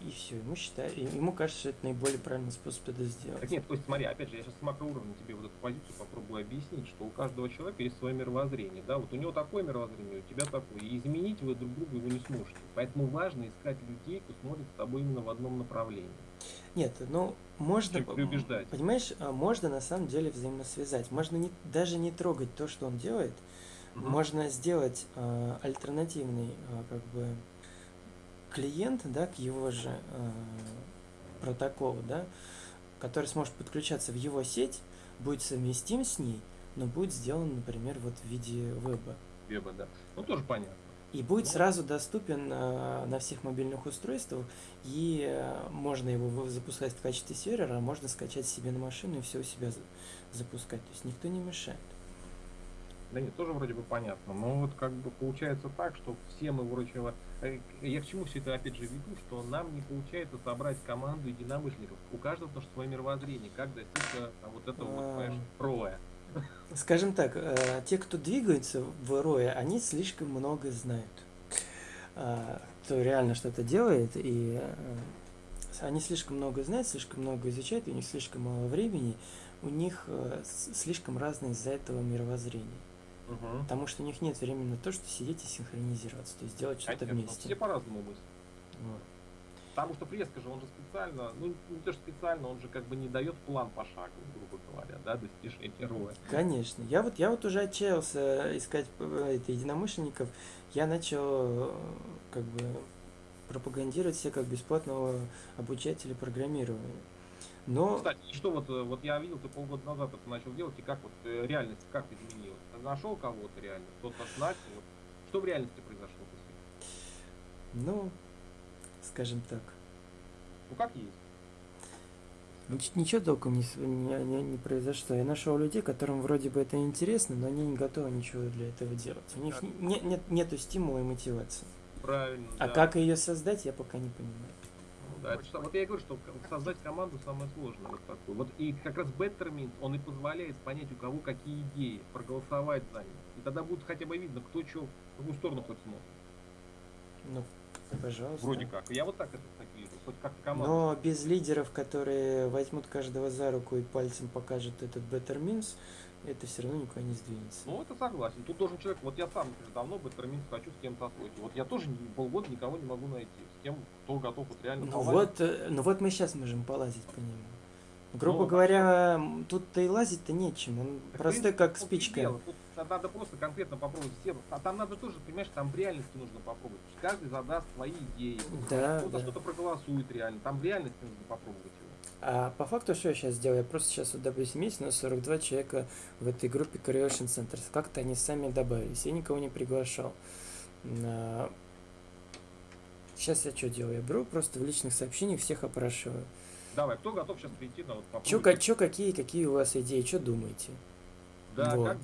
и, все. Ему считает, и ему кажется, что это наиболее правильный способ это сделать. Так нет, Костя, смотри, опять же, я сейчас с макроуровня тебе вот эту позицию попробую объяснить, что у каждого человека есть свое мировоззрение, да, вот у него такое мировоззрение, у тебя такое, и изменить вы друг друга его не сможете. Поэтому важно искать людей, кто смотрит с тобой именно в одном направлении. Нет, ну можно, Чем переубеждать. понимаешь, а, можно на самом деле взаимосвязать. Можно не, даже не трогать то, что он делает. Мгм. Можно сделать а, альтернативный а, как бы клиент, да, к его же а, протоколу, да, который сможет подключаться в его сеть, будет совместим с ней, но будет сделан, например, вот в виде веба. Веба, да. Ну, тоже понятно. И будет Ну. сразу доступен э, на всех мобильных устройствах, и э, можно его запускать в качестве сервера, а можно скачать себе на машину и все у себя за- запускать. То есть никто не мешает. Да нет, тоже вроде бы понятно. Но вот как бы получается так, что все мы вроде бы... э, Я к чему все это опять же веду, что нам не получается собрать команду единомышленников. У каждого потому что свое мировоззрение, как достичь э, там, вот этого вот, понимаешь, роя. Скажем так, э, те, кто двигается в роя, они слишком много знают. А, Кто реально что-то делает, и э, они слишком много знают, слишком много изучают, у них слишком мало времени, у них э, слишком разное из-за этого мировоззрение. Угу. Потому что у них нет времени на то, что сидеть и синхронизироваться, то есть делать что-то Конечно, вместе. все по-разному мыслят. Вот. Потому что фреска же, он же специально, ну не то что специально, он же как бы не дает план пошаговый, грубо говоря, да, достижения роя. Конечно. Я вот, я вот уже отчаялся искать э, это, единомышленников. Я начал э, как бы пропагандировать себя как бесплатного обучателя программирования. Но Кстати, что вот, э, вот я видел, ты полгода назад это начал делать, и как вот реальность, как изменилась? Нашел кого-то реально, кто-то начал, вот. что в реальности произошло после? Ну, скажем так. Ну как есть? Нич- Ничего толком не, не, не- не произошло. Я нашел людей, которым вроде бы это интересно, но они не готовы ничего для этого делать. У них Так. не- нет, нету стимула и мотивации. Правильно. А да. как ее создать, я пока не понимаю. Да, это вот я и говорю, что создать команду самое сложное вот такое. Вот и как раз Betterment, он и позволяет понять, у кого какие идеи, проголосовать за них. И тогда будет хотя бы видно, кто что, в какую сторону хоть смотрит. Ну, пожалуйста. Вроде как. Я вот так это так вижу. Хоть как команда. Но без лидеров, которые возьмут каждого за руку и пальцем покажут этот Better Means, это все равно никуда не сдвинется. Ну, это согласен. Тут должен человек, вот я сам, например, давно Betterment хочу с кем-то освоить. Вот я тоже полгода никого не могу найти. С кем, кто готов вот реально Ну полазить. вот, э, ну вот мы сейчас можем полазить по нему. Грубо Ну, говоря, м, тут-то и лазить-то нечем. Он Так, простой, как спичка. Тут надо просто конкретно попробовать все. А там надо тоже, понимаешь, там в реальности нужно попробовать. Каждый задаст свои идеи. Да, Кто-то да. что-то проголосует реально. Там в реальности нужно попробовать. А по факту что я сейчас делаю? Я просто сейчас, вот, есть у нас 42 человека в этой группе Creation Centers. Как-то они сами добавились. Я никого не приглашал. Сейчас я что делаю? Я беру просто в личных сообщениях всех опрашиваю. Давай, кто готов сейчас прийти на вот Чё, попробовать? ка- чё, какие, какие у вас идеи, что думаете? Да, Вот. как.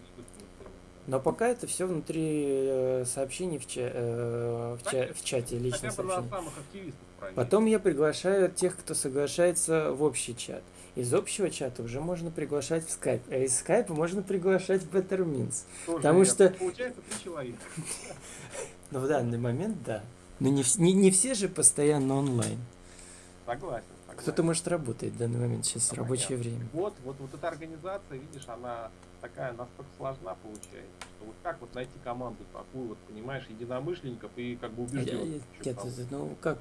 Но пока это все внутри э, сообщений в, ча- э, в, ча- в чате, личных Хотя бы сообщений. самых активистов. Потом я приглашаю тех, кто соглашается в общий чат. Из общего чата уже можно приглашать в скайп, а из скайпа можно приглашать в Better Means. Тоже потому верно. что- Получается три человека. Но в данный момент да. Но не, не, не все же постоянно онлайн. Согласен. согласен. Кто-то, может, работает в данный момент, сейчас Ну, рабочее понятно. время. Вот, вот, вот эта организация, видишь, она такая настолько сложна получается, вот как вот найти команду такую, вот, понимаешь, единомышленников и как бы Я- убежденных. Нет, ну как,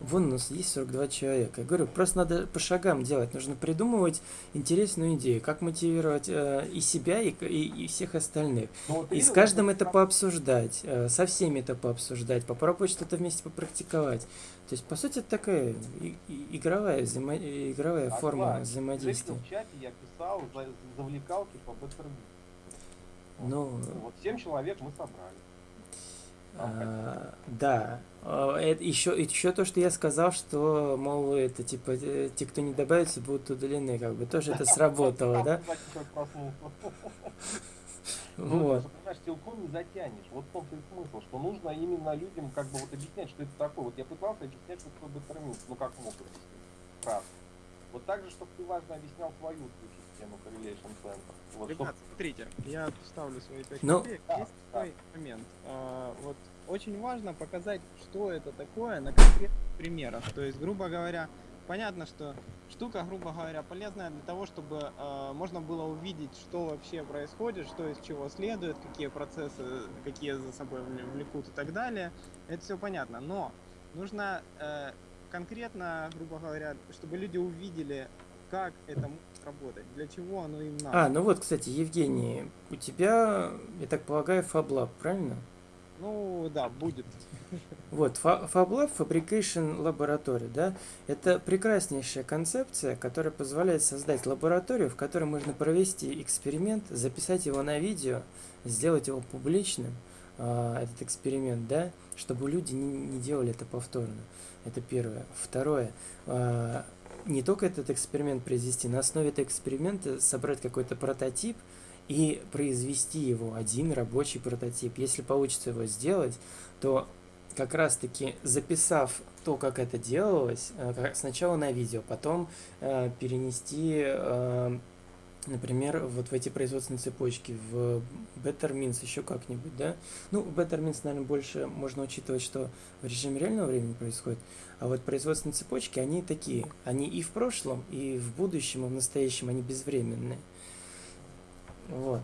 вон у нас есть 42 человека. Я говорю, просто надо по шагам делать. Нужно придумывать интересную идею, как мотивировать э, и себя, и, и- и всех остальных. Ну, вот И с каждым это как- пообсуждать, э, со всеми это пообсуждать, попробовать что-то вместе попрактиковать. То есть, по сути, это такая и- и- игровая, взаимо- игровая форма Согласен. взаимодействия. В чате я писал за- завлекалки по Беттерби. Ну, Вот семь человек мы собрали. А, да. А, Это еще, еще то, что я сказал, что, мол, это типа те, кто не добавится, будут удалены, как бы тоже это сработало, да? Ну, Вот. понимаешь, силком не затянешь. Вот в том-то и смысл, что нужно именно людям как бы вот объяснять, что это такое. Вот я пытался объяснять, что такое беттерминс, ну как мог объяснить. Правда. Вот так же, чтобы ты важно объяснял свою систему Correlation Center. Вот, чтоб- Ребят, смотрите, я вставлю свои пять Ну, копеек. да, Есть да. такой момент. А, вот очень важно показать, что это такое на конкретных примерах. То есть, грубо говоря, понятно, что штука, грубо говоря, полезная для того, чтобы а, можно было увидеть, что вообще происходит, что из чего следует, какие процессы, какие за собой вл- влекут и так далее. Это все понятно. Но нужно э, конкретно, грубо говоря, чтобы люди увидели, как это работать, для чего оно им надо. А, ну вот, кстати, Евгений, у тебя, я так полагаю, FabLab, правильно? Ну да, будет. Вот, Fa- FabLab Fabrication Laboratory, да, это прекраснейшая концепция, которая позволяет создать лабораторию, в которой можно провести эксперимент, записать его на видео, сделать его публичным, а, этот эксперимент, да, чтобы люди не, не делали это повторно. Это первое. Второе, а, не только этот эксперимент произвести, на основе этого эксперимента собрать какой-то прототип и произвести его, один рабочий прототип. Если получится его сделать, то как раз таки записав то, как это делалось, э, сначала на видео, потом э, перенести, э, например, вот в эти производственные цепочки, в Better Means еще как-нибудь, да? Ну, в Better Means, наверное, больше можно учитывать, что в режиме реального времени происходит, а вот производственные цепочки, они такие, они и в прошлом, и в будущем, и в настоящем, они безвременные. Вот.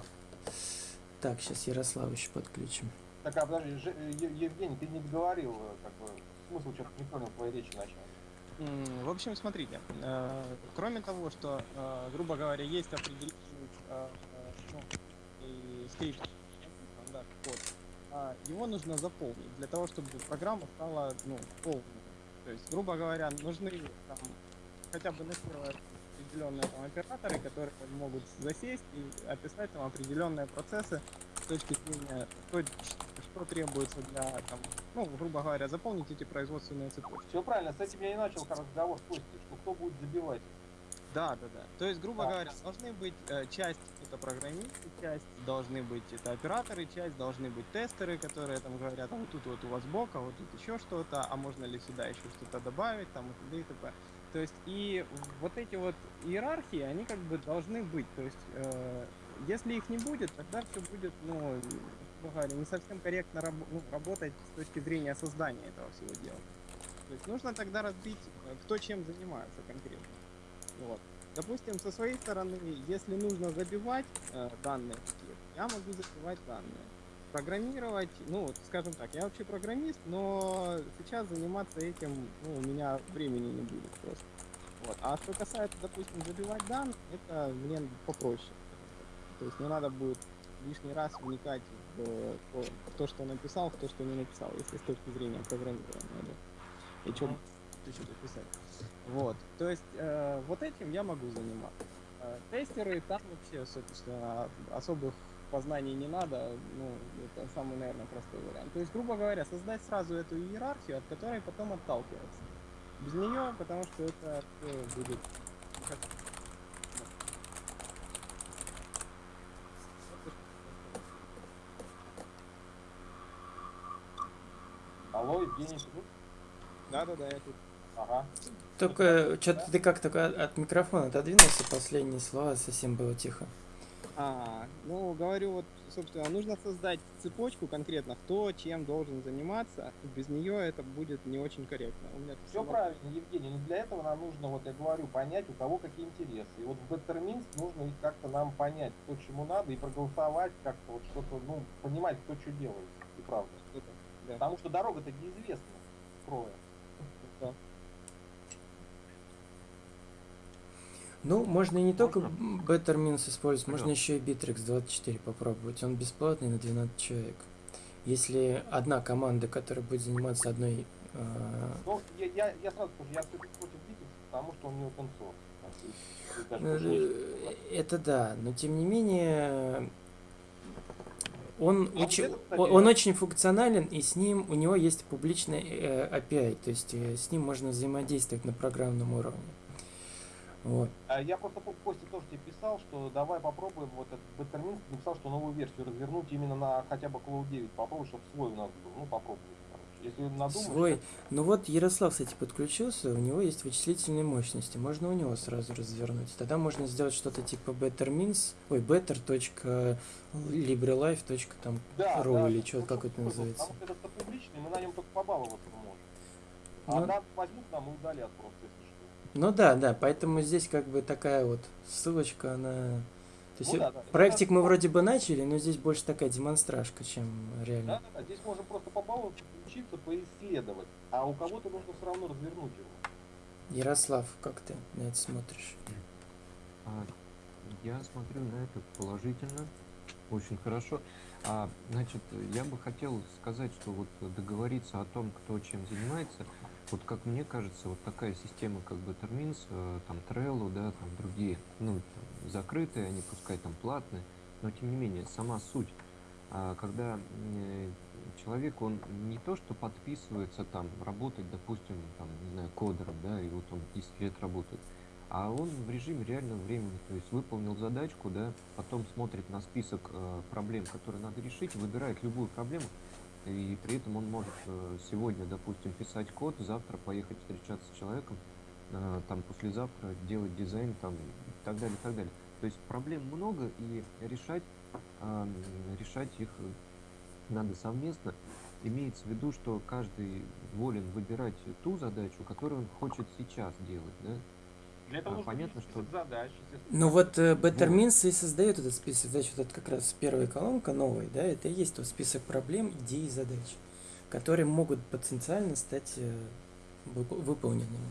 Так, сейчас Ярослава еще подключим. Так, а подожди, Евгений, ты не договорил, э, как бы, смысл что-то не понял твоей речи начала. В общем, смотрите, э, кроме того, что, э, грубо говоря, есть определенный э, ну, скрипт, стандарт, код, а его нужно заполнить для того, чтобы программа стала ну, полной. То есть, грубо говоря, нужны там, хотя бы на определенные там, операторы, которые могут засесть и описать там определенные процессы с точки зрения, что, что требуется для, там, ну, грубо говоря, заполнить эти производственные цепочки. Все правильно, с этим я и начал разговор с Костей, что кто будет забивать. Да, да, да. То есть, грубо Да. говоря, должны быть э, часть это программисты, часть должны быть это операторы, часть должны быть тестеры, которые там говорят, а вот тут вот у вас бок, а вот тут еще что-то, а можно ли сюда еще что-то добавить, там и т.д. и т.п. То есть и вот эти вот иерархии, они как бы должны быть. То есть э, если их не будет, тогда все будет, ну, говоря, не совсем корректно раб- ну, работать с точки зрения создания этого всего дела. То есть нужно тогда разбить, э, кто чем занимается конкретно. Вот. Допустим, со своей стороны, если нужно забивать э, данные какие-то, я могу забивать данные. Программировать, ну, вот, скажем так, я вообще программист, но сейчас заниматься этим, ну, у меня времени не будет просто. Вот. А что касается, допустим, забивать данные, это мне попроще. То есть не надо будет лишний раз вникать в, э, то, в то, что написал, в то, что не написал, если с точки зрения программирования. Да. И что Мгм. еще дописать. Вот. То есть э, вот этим я могу заниматься. Э, тестеры там вообще, собственно, особых познаний не надо. Ну, это самый, наверное, простой вариант. То есть, грубо говоря, создать сразу эту иерархию, от которой потом отталкиваться. Без нее, потому что это всё будет как- Алло, Евгений, ты тут? Да-да-да, я тут. Ага. Только что-то ты как-то от, от микрофона отодвинулся, последние слова совсем было тихо. А, ну, говорю, вот, собственно, нужно создать цепочку конкретно, кто чем должен заниматься. Без нее это будет не очень корректно. У меня Все сама- правильно, Евгений, но для этого нам нужно, вот я говорю, понять, у кого какие интересы. И вот в Minsk нужно их как-то нам понять, кто чему надо, и проголосовать как-то, вот что-то, ну, понимать, кто что делает, и правда. Что-то, да. Потому что дорога-то неизвестна, кроя. Да. Ну, можно и не только? Better Means использовать, можно еще и Bittrex 24 попробовать. Он бесплатный на 12 человек. Если одна команда, которая будет заниматься одной... э, Ну, я, я, я сразу скажу, я против Битлз, потому что он не open source. Пошли- э, Это да, но тем не менее он, А очень, это, он, очень функционален, и с ним у него есть публичный э, API, то есть э, с ним можно взаимодействовать на программном уровне. Вот. А Я просто по Косте тоже тебе писал, что давай попробуем вот этот Minsk, написал, что новую версию развернуть именно на хотя бы Cloud 9. Попробуй, чтобы свой у нас был. Ну, попробуй. Если надумаешь, Свой. Ну вот Ярослав, кстати, подключился, у него есть вычислительные мощности, можно у него сразу развернуть. Тогда можно сделать что-то типа bettermins, ой, better.librelife. там Да, да, или что, как это называется. Потому что это публичный, мы на нем только побаловаться можем. А Ну. нас возьмут нам и удалят просто, если что. Ну да, да, поэтому здесь как бы такая вот ссылочка, она... То есть Ну да, да. проектик мы вроде бы начали, но здесь больше такая демонстражка, чем реально. Да, да, да, здесь можно просто побаловаться, включиться, поисследовать. А у кого-то нужно все равно развернуть его. Ярослав, как ты на это смотришь? А, Я смотрю на это положительно, очень хорошо. А, значит, я бы хотел сказать, что вот договориться о том, кто чем занимается, вот как мне кажется, вот такая система, как бы Termins, э, там Trello, да, там другие, ну, там, закрытые, они пускай там платные, но тем не менее, сама суть, а, когда человек, он не то, что подписывается там, работать, допустим, там, не знаю, кодером, да, и вот он 10 лет работает, а он в режиме реального времени, то есть выполнил задачку, да, потом смотрит на список э, проблем, которые надо решить, выбирает любую проблему, и при этом он может э, сегодня, допустим, писать код, завтра поехать встречаться с человеком, э, там послезавтра делать дизайн, там и так далее, и так далее. То есть проблем много, и решать, э, решать их надо совместно. Имеется в виду, что каждый волен выбирать ту задачу, которую он хочет сейчас делать, да? Для этого А, нужно понятно, список что- задач, Ну вот э, Better Вот. Means и создает этот список задач, вот это как раз первая колонка новая, да, это и есть тот список проблем, идей и задач, которые могут потенциально стать э, вып- выполненными.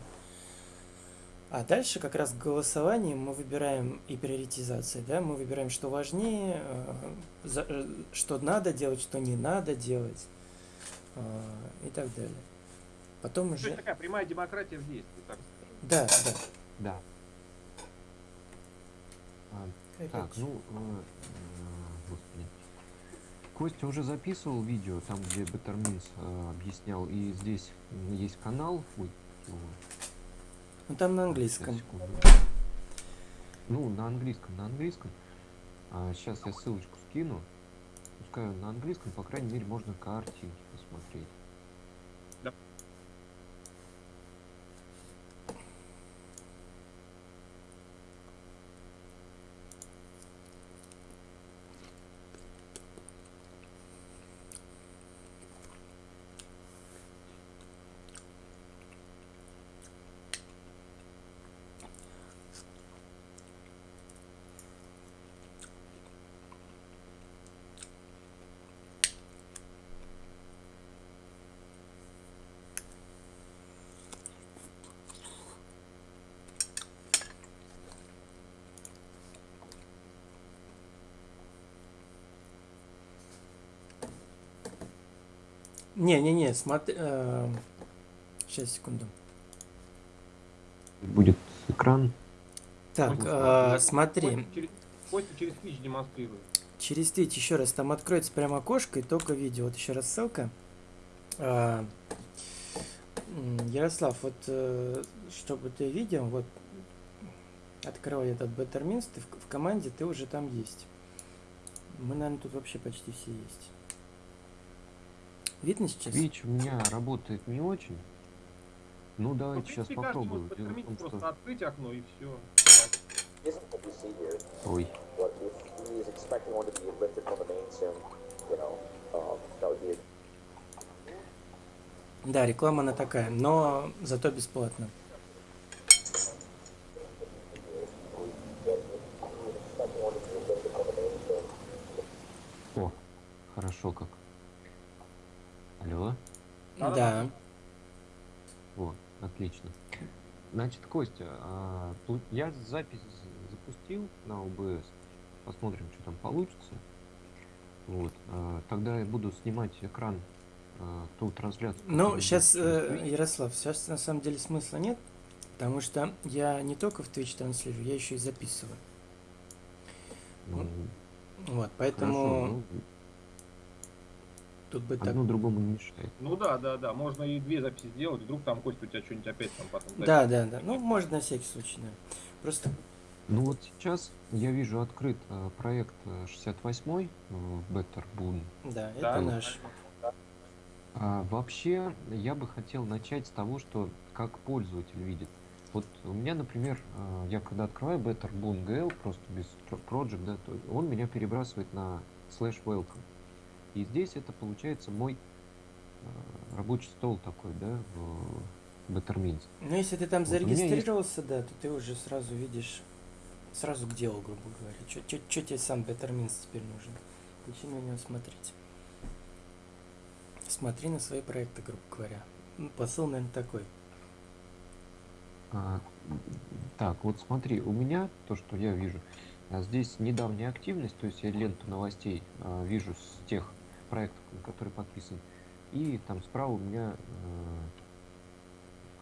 А дальше как раз голосованием мы выбираем и приоритизация, да, мы выбираем, что важнее, э, э, что надо делать, что не надо делать э, и так далее. Потом То есть уже... такая прямая демократия в действии, так скажем. Да, да. Да. А, Так, ну, э, господи. Костя уже записывал видео, там, где э, объяснял, и здесь есть канал. Ой? Ну там на английском. Ну, на английском, на английском. сейчас я ссылочку скину. Пускай на английском, по крайней мере, можно картинки посмотреть. Не-не-не, смотри... Сейчас, секунду. Будет экран. Так, э, смотри, Костя через, Twitch демонстрирует. через Twitch еще раз, там откроется прямо окошко и только видео. Вот еще раз ссылка. М, Ярослав, вот э, чтобы ты видел, вот открывай этот Better Means, ты в, в команде, ты уже там есть. Мы, наверное, тут вообще почти все есть. Видно сейчас? Twitch у меня работает не очень. Ну, Ну, давайте сейчас принципе, каждый попробуем. может Дело в подтерминить, том, просто что... открыть окно и все. Ой, Да, реклама она такая, но зато бесплатно. о, хорошо как. Алло? Да. О, отлично. Значит, Костя, а, я запись запустил на OBS. Посмотрим, что там получится. Вот. а, Тогда я буду снимать экран а, ту трансляцию. Ну, сейчас, Twitch. Ярослав, сейчас на самом деле смысла нет, потому что я не только в Twitch транслирую, я еще и записываю. Ну, Вот, хорошо, поэтому ну, тут бы так... одно другому не мешает. Ну да, да, да, можно и две записи сделать, вдруг там Костя у тебя что-нибудь опять там потом... Да, да, да. Ну, может, на всякий случай, да. Просто, Ну вот сейчас я вижу открыт э, проект э, 68 э, Better Boon. да, это Да. наш. А вообще, я бы хотел начать с того, что как пользователь видит. Вот у меня, например, э, я когда открываю Better Boon GL, просто без Project, да, то он меня перебрасывает на slash welcome. И здесь это получается мой э, рабочий стол такой, да, в Bettermins. Ну, если ты там Вот, меня есть- зарегистрировался, да, то ты уже сразу видишь, сразу к делу, грубо говоря. Что тебе сам Bettermins теперь нужен? Зачем на него смотреть? Смотри на свои проекты, грубо говоря. Ну, Посыл, наверное, такой. А, так, вот смотри, у меня то, что я вижу, а, здесь недавняя активность, то есть я ленту новостей а, вижу с тех проектов, на которые подписан. И там справа у меня э,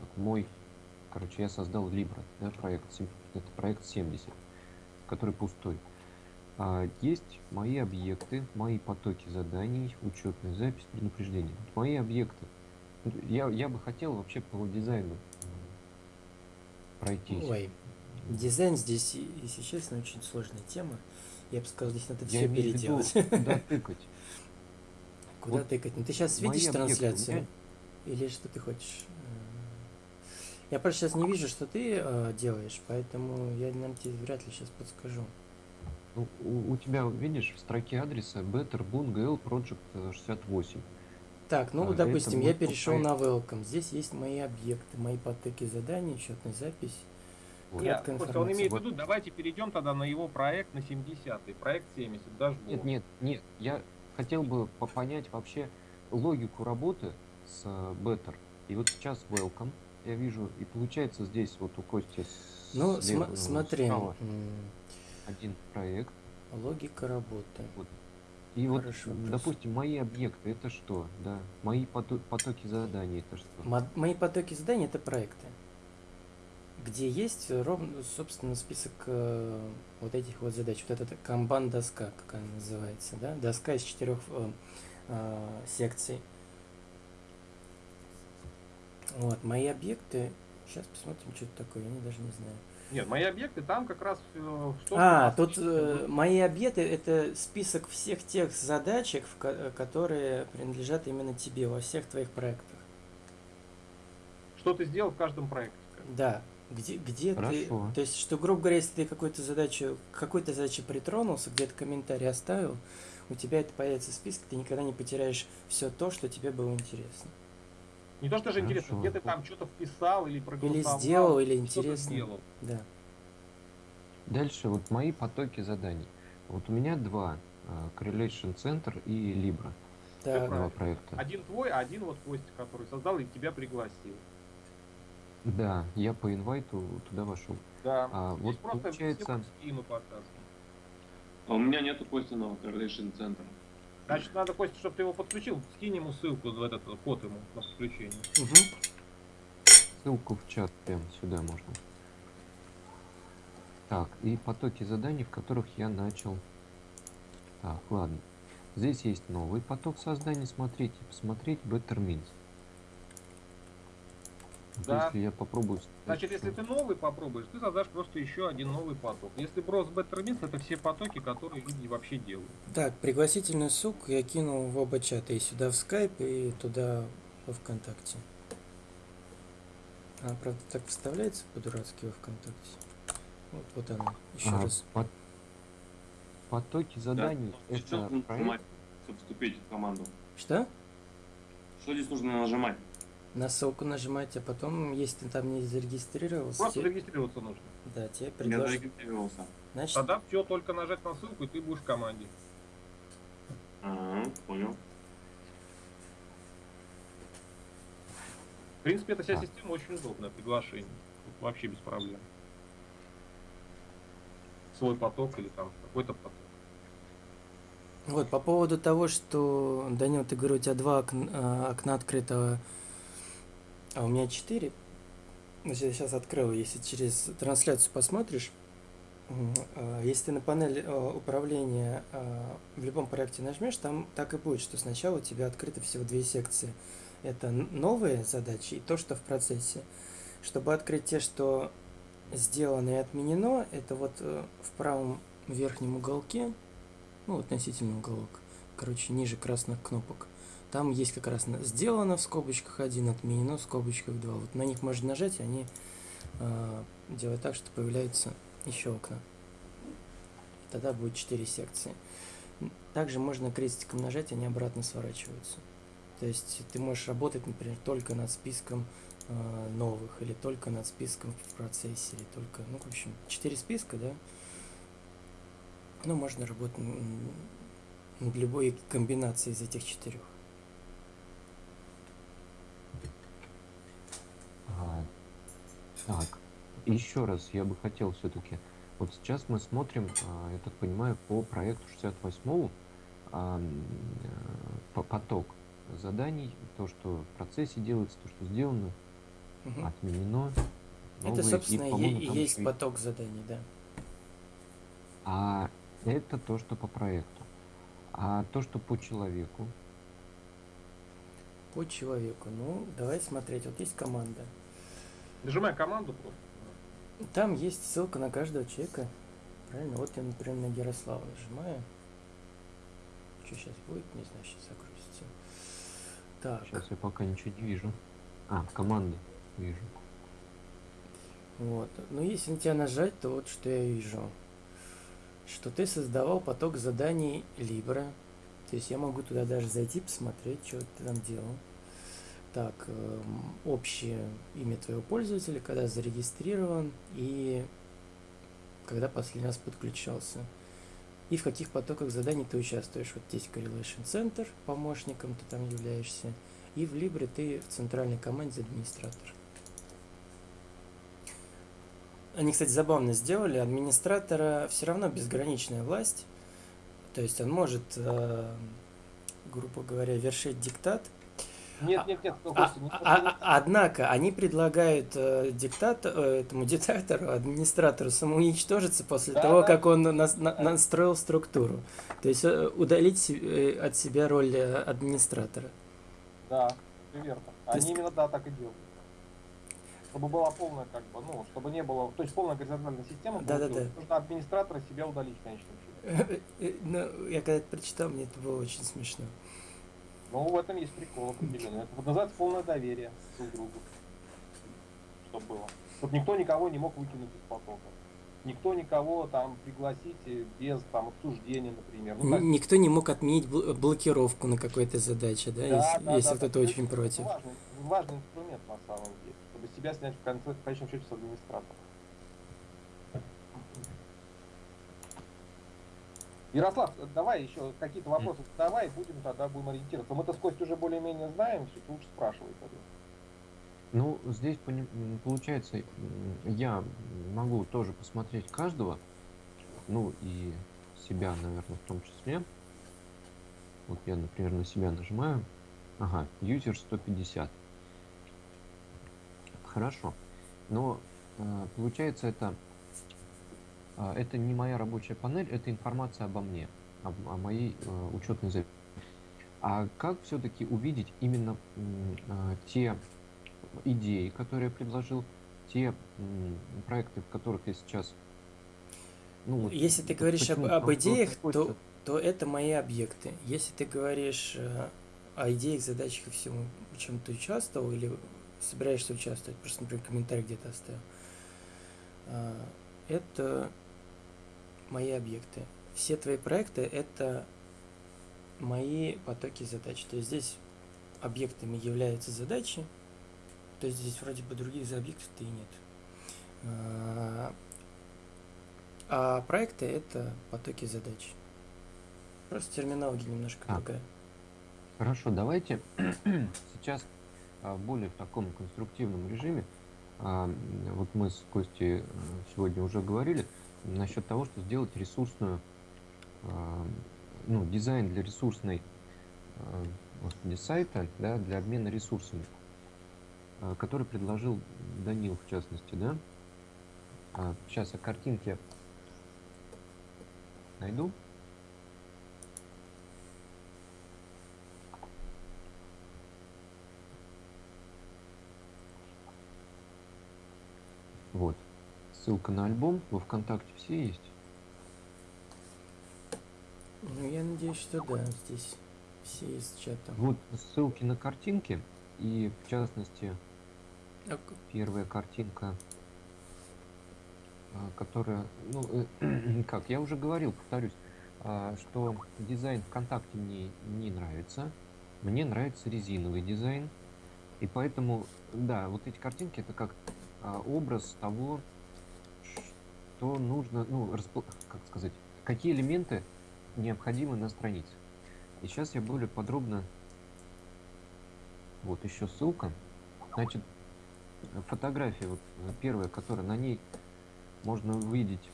как мой, короче, я создал Libra, да, проект, это проект 70, который пустой. А, есть мои объекты, мои потоки заданий, учетная запись, предупреждение. Мои объекты. Я, я бы хотел вообще по дизайну э, пройтись. Ой, дизайн здесь, и- если честно, очень сложная тема. Я бы сказал, здесь надо Я все переделать. куда тыкать. Куда вот тыкать? Ну ты сейчас видишь объекты, трансляцию? меня- Или что ты хочешь? Э, Я просто сейчас не вижу, что ты э, делаешь, поэтому я, наверное, тебе вряд ли сейчас подскажу. Ну, у, у тебя, видишь, в строке адреса Better Boon GL Project э, 68. Так, ну, А, допустим, я перешел на Welcome. Здесь есть мои объекты, мои потоки заданий, счетная запись. Вот. Нет, Костя, он имеет в виду, давайте перейдем тогда на его проект на 70-й, проект 70, даже Нет, нет, нет, я хотел бы по- понять вообще логику работы с э, Better. И вот сейчас Welcome, я вижу, и получается здесь вот у Кости Ну, слева, см- смотри, один проект. логика работы. И вот, Хороший м, вопрос. допустим, мои объекты это что? Да, мои пото- потоки заданий это что? Мо- Мои потоки заданий это проекты, где есть ровно, собственно, список э, вот этих вот задач. Вот эта камбан доска, как она называется, да? Доска из четырех э, э, секций. Вот, мои объекты. Сейчас посмотрим, что это такое, я даже не знаю. Нет, мои объекты там как раз э, А, тут э, мои объекты это список всех тех задачек, в э, которые принадлежат именно тебе во всех твоих проектах. что ты сделал в каждом проекте. Да, где, где ты, то есть, что, грубо говоря, если ты какую-то задачу, какой-то задаче притронулся, где-то комментарий оставил, у тебя это появится в списке, ты никогда не потеряешь все то, что тебе было интересно. Не то, что же интересно, где ты там что-то вписал или проголосовал. сделал, или что ты интересно. сделал. Да. Дальше вот мои потоки заданий. Вот у меня два. э, Correlation Center и Libra. Так, Два проекта. Один твой, а один вот Костя, который создал и тебя пригласил. Да, я по инвайту туда вошел. Да. А, Здесь вот просто получается-. А у меня нету Костиного Correlation центра. Значит, надо, Костя, чтобы ты его подключил, скинь ему ссылку в этот код ему на подключение. мгм. Ссылку в чат прям сюда можно. Так, и потоки заданий, в которых я начал. Так, ладно. Здесь есть новый поток создания. Смотрите, посмотреть Better Means. Да. Если я попробую... Значит, если ты новый попробуешь, ты создашь просто еще один новый поток. Если брос Bettermins, это все потоки, которые люди вообще делают. Так, пригласительную ссылку я кинул в оба чата, и сюда в скайп, и туда во ВКонтакте. Она, правда, так вставляется по-дурацки во ВКонтакте. Вот, вот она, еще А, раз. пот- Потоки заданий Что это нужно проект? нажимать, чтобы вступить в команду? Что? Что здесь нужно нажимать? На ссылку нажимать, а потом, если ты там не зарегистрировался, Просто те- зарегистрироваться нужно. да, тебе Я предложат. зарегистрировался. Значит, Тогда все, только нажать на ссылку, и ты будешь в команде. Ага, понял. В принципе, эта вся А. система очень удобная, приглашение. Тут вообще без проблем. Свой поток или там какой-то поток. Вот, по поводу того, что, Данил, ты говорил, у тебя два окн- а, окна открытого, а у меня четыре. Значит, я сейчас открыл, если через трансляцию посмотришь, а, если ты на панель а, управления а, в любом проекте нажмешь, там так и будет, что сначала у тебя открыто всего две секции. Это новые задачи и то, что в процессе. Чтобы открыть те, что сделано и отменено, это вот э, в правом верхнем уголке ну, относительный уголок, короче, ниже красных кнопок. Там есть как раз сделано в скобочках 1, отменено в скобочках 2. Вот на них можно нажать, и они э, делают так, что появляются еще окна. Тогда будет 4 секции. Также можно крестиком нажать, они обратно сворачиваются. То есть ты можешь работать, например, только над списком э, новых, или только над списком в процессе, или только, ну, в общем, 4 списка, да, ну, можно работать над любой комбинацией из этих четырех. А, так, еще раз я бы хотел все-таки. Вот сейчас мы смотрим, а, я так понимаю, по проекту 68 а, по- поток заданий, то, что в процессе делается, то, что сделано, Мгм. отменено. Это, новые, собственно, и, и есть и- поток заданий, да. А это то, что по проекту. А то, что по человеку, По человеку. Ну, давай смотреть. Вот есть команда. Нажимай команду просто. Там есть ссылка на каждого человека. Правильно? Вот я, например, на Ярослава нажимаю. Что сейчас будет? Не знаю, сейчас загрузится. Так. сейчас я пока ничего не вижу. А, команды вижу. Вот. Но если на тебя нажать, то вот что я вижу. Что ты создавал поток заданий Libra. То есть я могу туда даже зайти, посмотреть, что ты там делал. Так, эм, общее имя твоего пользователя, когда зарегистрирован и когда последний раз подключался. И в каких потоках заданий ты участвуешь. Вот здесь Correlation Center, помощником ты там являешься. И в Libre ты в центральной команде администратор. Они, кстати, забавно сделали. Администратора все равно безграничная власть. То есть он может, э, грубо говоря, вершить диктат. Нет, нет, нет, ну, А- не- а- а- однако они предлагают э, диктат, э, этому диктатору, администратору самоуничтожиться после Да, того, да. как он нас- на- настроил структуру. То есть э, удалить э, от себя роль э, администратора. Да, верно. Они есть- именно да, так и делают. Чтобы была полная, как бы, ну, чтобы не было, то есть полная горизонтальная система. Да-да-да. получилась. Нужно администратора себя удалить в конечном счете. Э, Ну, я когда это прочитал, мне это было очень смешно. Ну, в этом есть прикол определенный. Это вот называется полное доверие друг другу. Чтобы было. Чтобы никто никого не мог выкинуть из потока. Никто никого там пригласить без там обсуждения, например. Ну, так- Никто не мог отменить бл- блокировку на какой-то задаче, да, Да, если, да, если да, кто-то да. очень Это против. Важный, важный инструмент на самом деле, чтобы себя снять в, конце, в конечном счете с администратора. Ярослав, давай еще какие-то вопросы давай, будем тогда будем ориентироваться. Мы-то с Костей уже более-менее знаем, все лучше спрашивай тогда. Ну, здесь получается, я могу тоже посмотреть каждого, ну и себя, наверное, в том числе. Вот я, например, на себя нажимаю. Ага, user 150. Хорошо. Но э, получается это это не моя рабочая панель, это информация обо мне, о, моей э, учетной записи. А как все-таки увидеть именно а, те идеи, которые я предложил, те проекты, в которых я сейчас... Ну, вот Если ты говоришь об, об идеях, то, то это мои объекты. Если ты говоришь э, о идеях, задачах и всем, в чем ты участвовал или собираешься участвовать, просто, например, комментарий где-то оставил, а, это мои объекты. Все твои проекты это мои потоки задач. То есть здесь объектами являются задачи, то есть здесь вроде бы других объектов-то и нет. А, А проекты это потоки задач. Просто терминология немножко другая. Хорошо, давайте сейчас а, в более в таком конструктивном режиме. а, Вот мы с Костей э, сегодня уже говорили насчет того, что сделать ресурсную, а, ну, дизайн для ресурсной, а, господи, сайта, да, для обмена ресурсами, а, который предложил Данил в частности, да. Сейчас я картинки найду. Вот. Ссылка на альбом во ВКонтакте все есть. Ну, я надеюсь, что да, здесь все из чата. Вот ссылки на картинки. И в частности, А к- первая картинка, а, которая, ну, э, как, я уже говорил, повторюсь, а, что дизайн ВКонтакте мне не нравится. Мне нравится резиновый дизайн. И поэтому, да, вот эти картинки это как а, образ того, что нужно, ну, распл- как сказать, какие элементы необходимы на странице. И сейчас я более подробно, вот еще ссылка. Значит, фотография, вот э, первая, которая на ней можно увидеть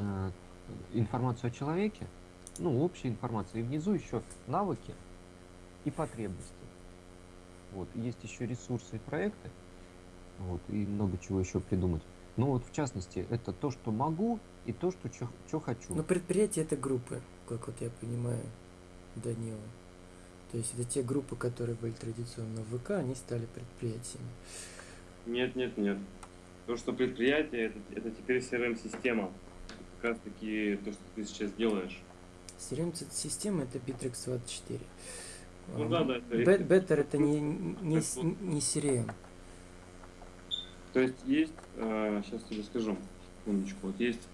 э, информацию о человеке, ну, общая информация, и внизу еще навыки и потребности. Вот, есть еще ресурсы и проекты, вот, и много чего еще придумать. Ну вот, в частности, это то, что могу, и то, что что хочу. Ну, предприятия это группы, как вот я понимаю, Данила. То есть это те группы, которые были традиционно в ВК, они стали предприятиями. Нет, нет, нет. То, что предприятие, это, это теперь CRM-система. Как раз таки то, что ты сейчас делаешь. CRM-система это Bittrex 24. Ну А, да, да, это- Better это не, не, не CRM. То есть есть, сейчас тебе скажу, секундочку, вот есть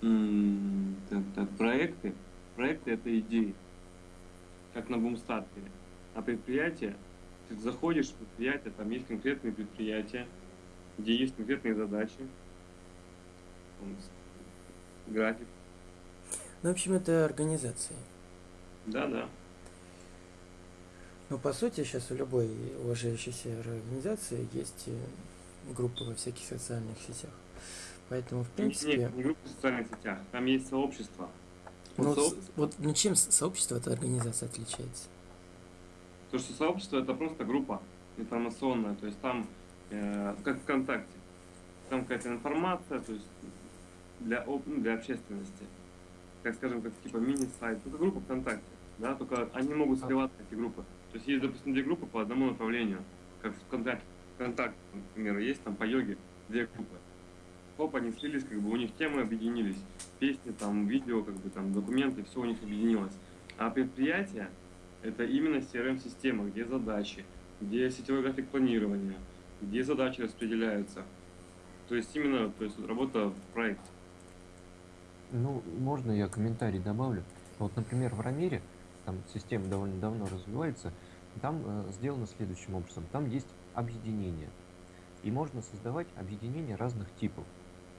так, так, проекты. Проекты это идеи, как на бумстартере. А предприятие, ты заходишь в предприятие, там есть конкретные предприятия, где есть конкретные задачи, график. Ну, в общем, это организация. Да, да. Но по сути сейчас у любой уважающейся организации есть э, группы во всяких социальных сетях. Поэтому, в принципе, Нет, не группы в социальных сетях, там есть сообщество. ну, Вот вот, сооб- с- вот ну, чем сообщество от организации отличается? То, что сообщество это просто группа информационная, то есть там, э, как ВКонтакте, там какая-то информация, то есть для, ну, для общественности, как скажем, как типа мини-сайт, это группа ВКонтакте, да, только они могут сливаться, эти группы. То есть есть, допустим, две группы по одному направлению, как в ВКонтакте, ВКонтакте, например, есть там по йоге две группы. Хоп, они слились, как бы у них темы объединились, песни, там, видео, как бы там, документы, все у них объединилось. А предприятие это именно CRM-система, где задачи, где сетевой график планирования, где задачи распределяются. То есть именно то есть работа в проекте. Ну, можно я комментарий добавлю? Вот, например, в Рамире, там система довольно давно развивается, там э, сделано следующим образом. Там есть объединение. И можно создавать объединения разных типов.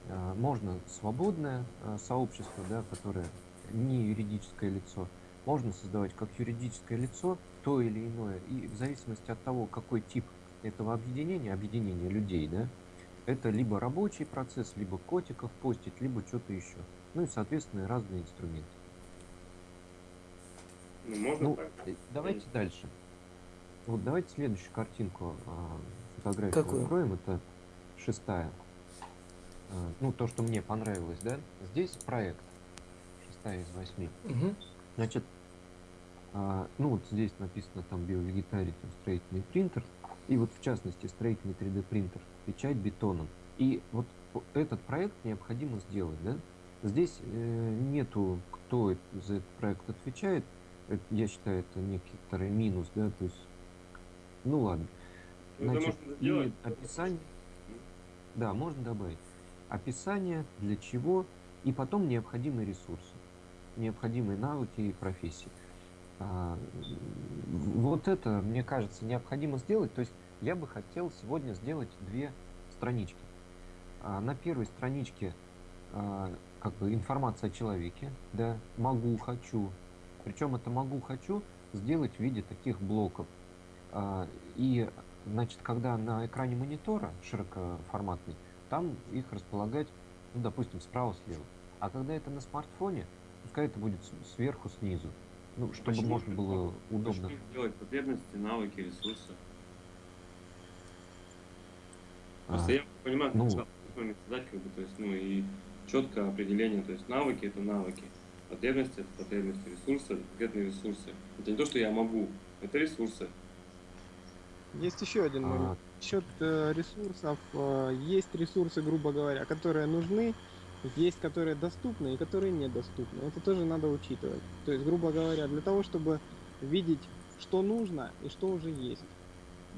Э, можно свободное э, сообщество, да, которое не юридическое лицо. Можно создавать как юридическое лицо то или иное. И в зависимости от того, какой тип этого объединения, объединения людей, да, это либо рабочий процесс, либо котиков постить, либо что-то еще. Ну и, соответственно, разные инструменты. Ну, можно Ну, так. давайте дальше. Вот давайте следующую картинку, а, фотографию Какую? откроем. Это шестая. А, Ну, то, что мне понравилось, да? Здесь проект. Шестая из восьми. Мгм. Значит, а, ну вот здесь написано там биовегетарий, там строительный принтер. И вот в частности строительный 3D принтер, печать бетоном. И вот этот проект необходимо сделать, да? Здесь э, нету, кто это- за этот проект отвечает. Это, я считаю, это некоторый минус, да, то есть, ну ладно. Ну, Значит, и описание, да, можно добавить. Описание, для чего, и потом необходимые ресурсы, необходимые навыки и профессии. А, вот это, мне кажется, необходимо сделать. То есть я бы хотел сегодня сделать две странички. А, на первой страничке а, как бы информация о человеке, да, могу, хочу. Причем это могу, хочу сделать в виде таких блоков. А, и, значит, когда на экране монитора широкоформатный, там их располагать, ну, допустим, справа-слева. А когда это на смартфоне, пускай это будет сверху, снизу. Ну, чтобы Почему можно было удобно. Начни делать потребности, навыки, ресурсы. Просто А, я понимаю, ну. как сказать, как бы, то есть, ну и четкое определение, то есть навыки это навыки, потребности это потребности, ресурсы это конкретные ресурсы. Это не то, что я могу, это ресурсы. Есть еще один момент. а, Насчет э, ресурсов. э, есть ресурсы, грубо говоря, которые нужны, есть которые доступны и которые недоступны. Это тоже надо учитывать. То есть, грубо говоря, для того, чтобы видеть, что нужно и что уже есть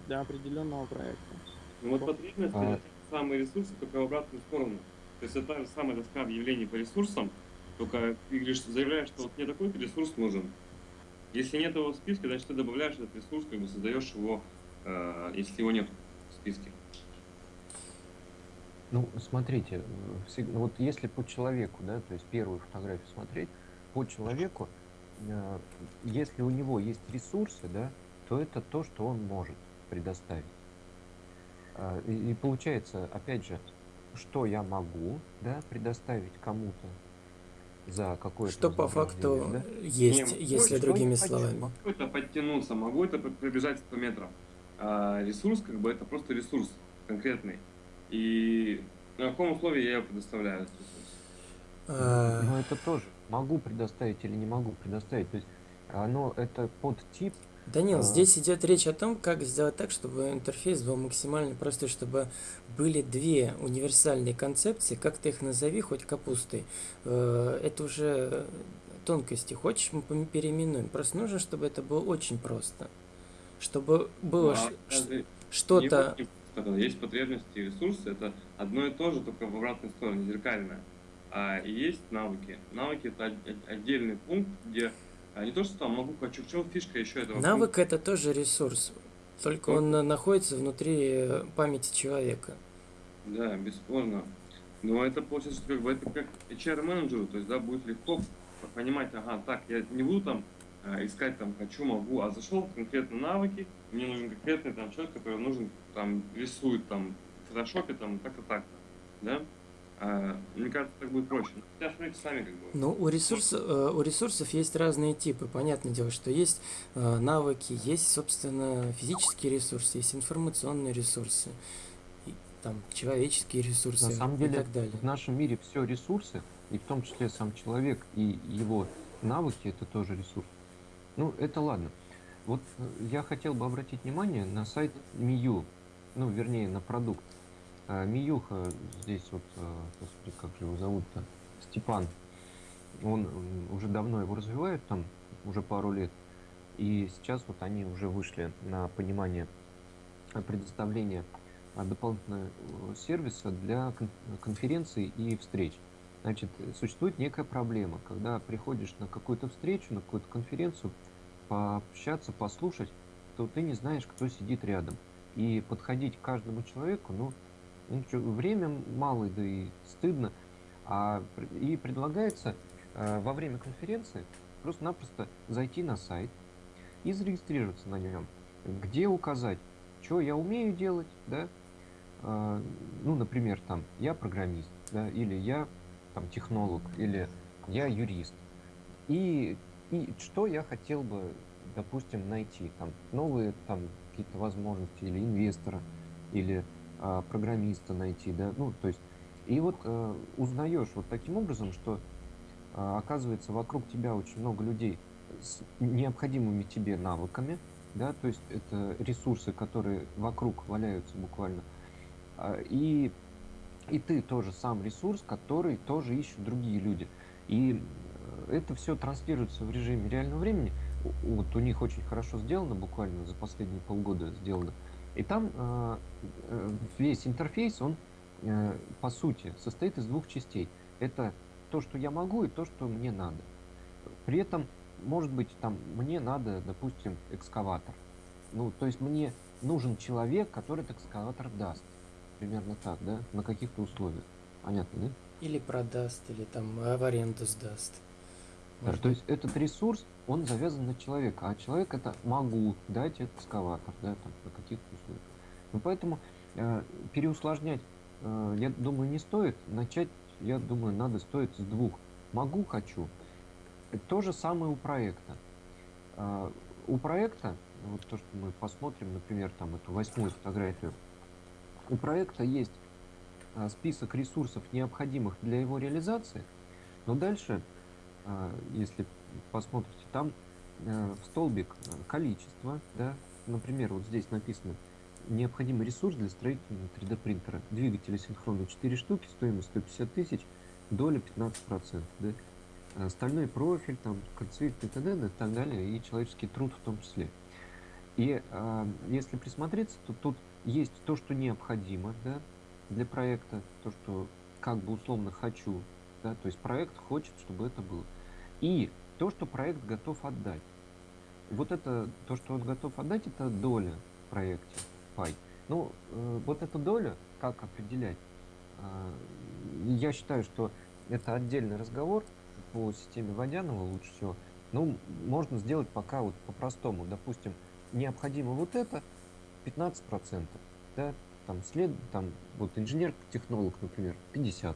для определенного проекта. Ну вот потребности А. самые ресурсы, только в обратную сторону. То есть это та же самая доска объявлений по ресурсам, только ты говоришь, заявляешь, что вот мне такой-то ресурс нужен. Если нет его в списке, значит ты добавляешь этот ресурс, как бы создаешь его, если его нет в списке. Ну, смотрите, э, ну вот если по человеку, да, то есть первую фотографию смотреть, по человеку, э, если у него есть ресурсы, да, то это то, что он может предоставить. А, И, получается, опять же, что я могу, да, предоставить кому-то за какое-то Что по факту да? есть, Не, если что другими словами. Могу это подтянуться, могу это пр- пробежать 100 метров. А ресурс, как бы, это просто ресурс конкретный. И на каком условии я его предоставляю? этот ресурс? А, Но это тоже могу предоставить или не могу предоставить. То есть оно это подтип Данил, А. здесь идет речь о том, как сделать так, чтобы интерфейс был максимально простой, чтобы были две универсальные концепции, как ты их назови, хоть капустой. Э, Это уже тонкости. Хочешь, мы переименуем. Просто нужно, чтобы это было очень просто. Чтобы было Ну, а что-то... просто Есть потребности и ресурсы, это одно и то же, только в обратной стороне, зеркальное. А и есть навыки. Навыки это от- от- отдельный пункт, где а, не то, что там могу, хочу, в чем фишка еще этого Навык это тоже ресурс. Только Ну. он на- находится внутри э, памяти человека. Да, бесспорно. Но это получается, что как бы это как HR-менеджеру, то есть, да, будет легко понимать, ага, так, я не буду там искать там хочу, могу, а зашел в конкретно навыки, мне нужен конкретный там человек, который нужен там рисует там в фотошопе там так-то так-то, да? А, мне кажется, так будет проще. Ну, Хотя смотрите сами как бы. Ну, у, ресурс, э, у ресурсов есть разные типы. Понятное дело, что есть э, навыки, есть, собственно, физические ресурсы, есть информационные ресурсы, и, там, человеческие ресурсы На самом и деле, так далее. в нашем мире все ресурсы, и в том числе сам человек и его навыки, это тоже ресурс. Ну, это ладно. Вот э, я хотел бы обратить внимание на сайт Мию, ну, вернее, на продукт. А, Миюха здесь вот, э, господи, как же его зовут-то, Степан. Он уже давно его развивает, там уже пару лет. И сейчас вот они уже вышли на понимание предоставления а, дополнительного э, сервиса для кон- конференций и встреч. Значит, э, существует некая проблема, когда приходишь на какую-то встречу, на какую-то конференцию, пообщаться, послушать, то ты не знаешь, кто сидит рядом. И подходить к каждому человеку, ну, ну время мало, да и стыдно. А, и предлагается э, во время конференции просто-напросто зайти на сайт и зарегистрироваться на нем. Где указать, что я умею делать, да, а, ну, например, там, я программист, да, или я там технолог, или я юрист. И, и что я хотел бы, допустим, найти, там, новые там какие-то возможности, или инвестора, или а, программиста найти, да, ну, то есть, и вот э, узнаешь вот таким образом, что а, оказывается вокруг тебя очень много людей с необходимыми тебе навыками, да, то есть это ресурсы, которые вокруг валяются буквально, а, и, и ты тоже сам ресурс, который тоже ищут другие люди. И э, это все транслируется в режиме реального времени. Вот у них очень хорошо сделано, буквально за последние полгода сделано. И там э, э, весь интерфейс, он э, по сути, состоит из двух частей. Это то, что я могу, и то, что мне надо. При этом, может быть, там, мне надо, допустим, экскаватор. Ну, то есть мне нужен человек, который этот экскаватор даст. Примерно так, да? На каких-то условиях. Понятно, да? Или продаст, или там в аренду сдаст. Да, то есть этот ресурс, он завязан на человека, а человек это могу дать экскаватор, да, там, на каких-то условиях. Ну, поэтому э, переусложнять, э, я думаю, не стоит. Начать, я думаю, надо стоит с двух. Могу, хочу. То же самое у проекта. Э, у проекта, вот то, что мы посмотрим, например, там эту восьмую фотографию, у проекта есть э, список ресурсов, необходимых для его реализации, но дальше а, если посмотрите, там э, столбик э, количество, да, например, вот здесь написано необходимый ресурс для строительного 3D принтера. Двигатели синхронно 4 штуки, стоимость 150 тысяч, доля 15%, да. А Стальной профиль, там, концвет и т.д. и так далее, и человеческий труд в том числе. И а, если присмотреться, то тут есть то, что необходимо, да, для проекта, то, что как бы условно хочу, да, то есть проект хочет, чтобы это было. И то, что проект готов отдать. Вот это, то, что он готов отдать, это доля в проекте, пай. Ну, э, вот эту долю, как определять, э, я считаю, что это отдельный разговор по системе Водянова лучше всего. Ну, можно сделать пока вот по-простому. Допустим, необходимо вот это 15%, да, там след, там вот инженер-технолог, например, 50%.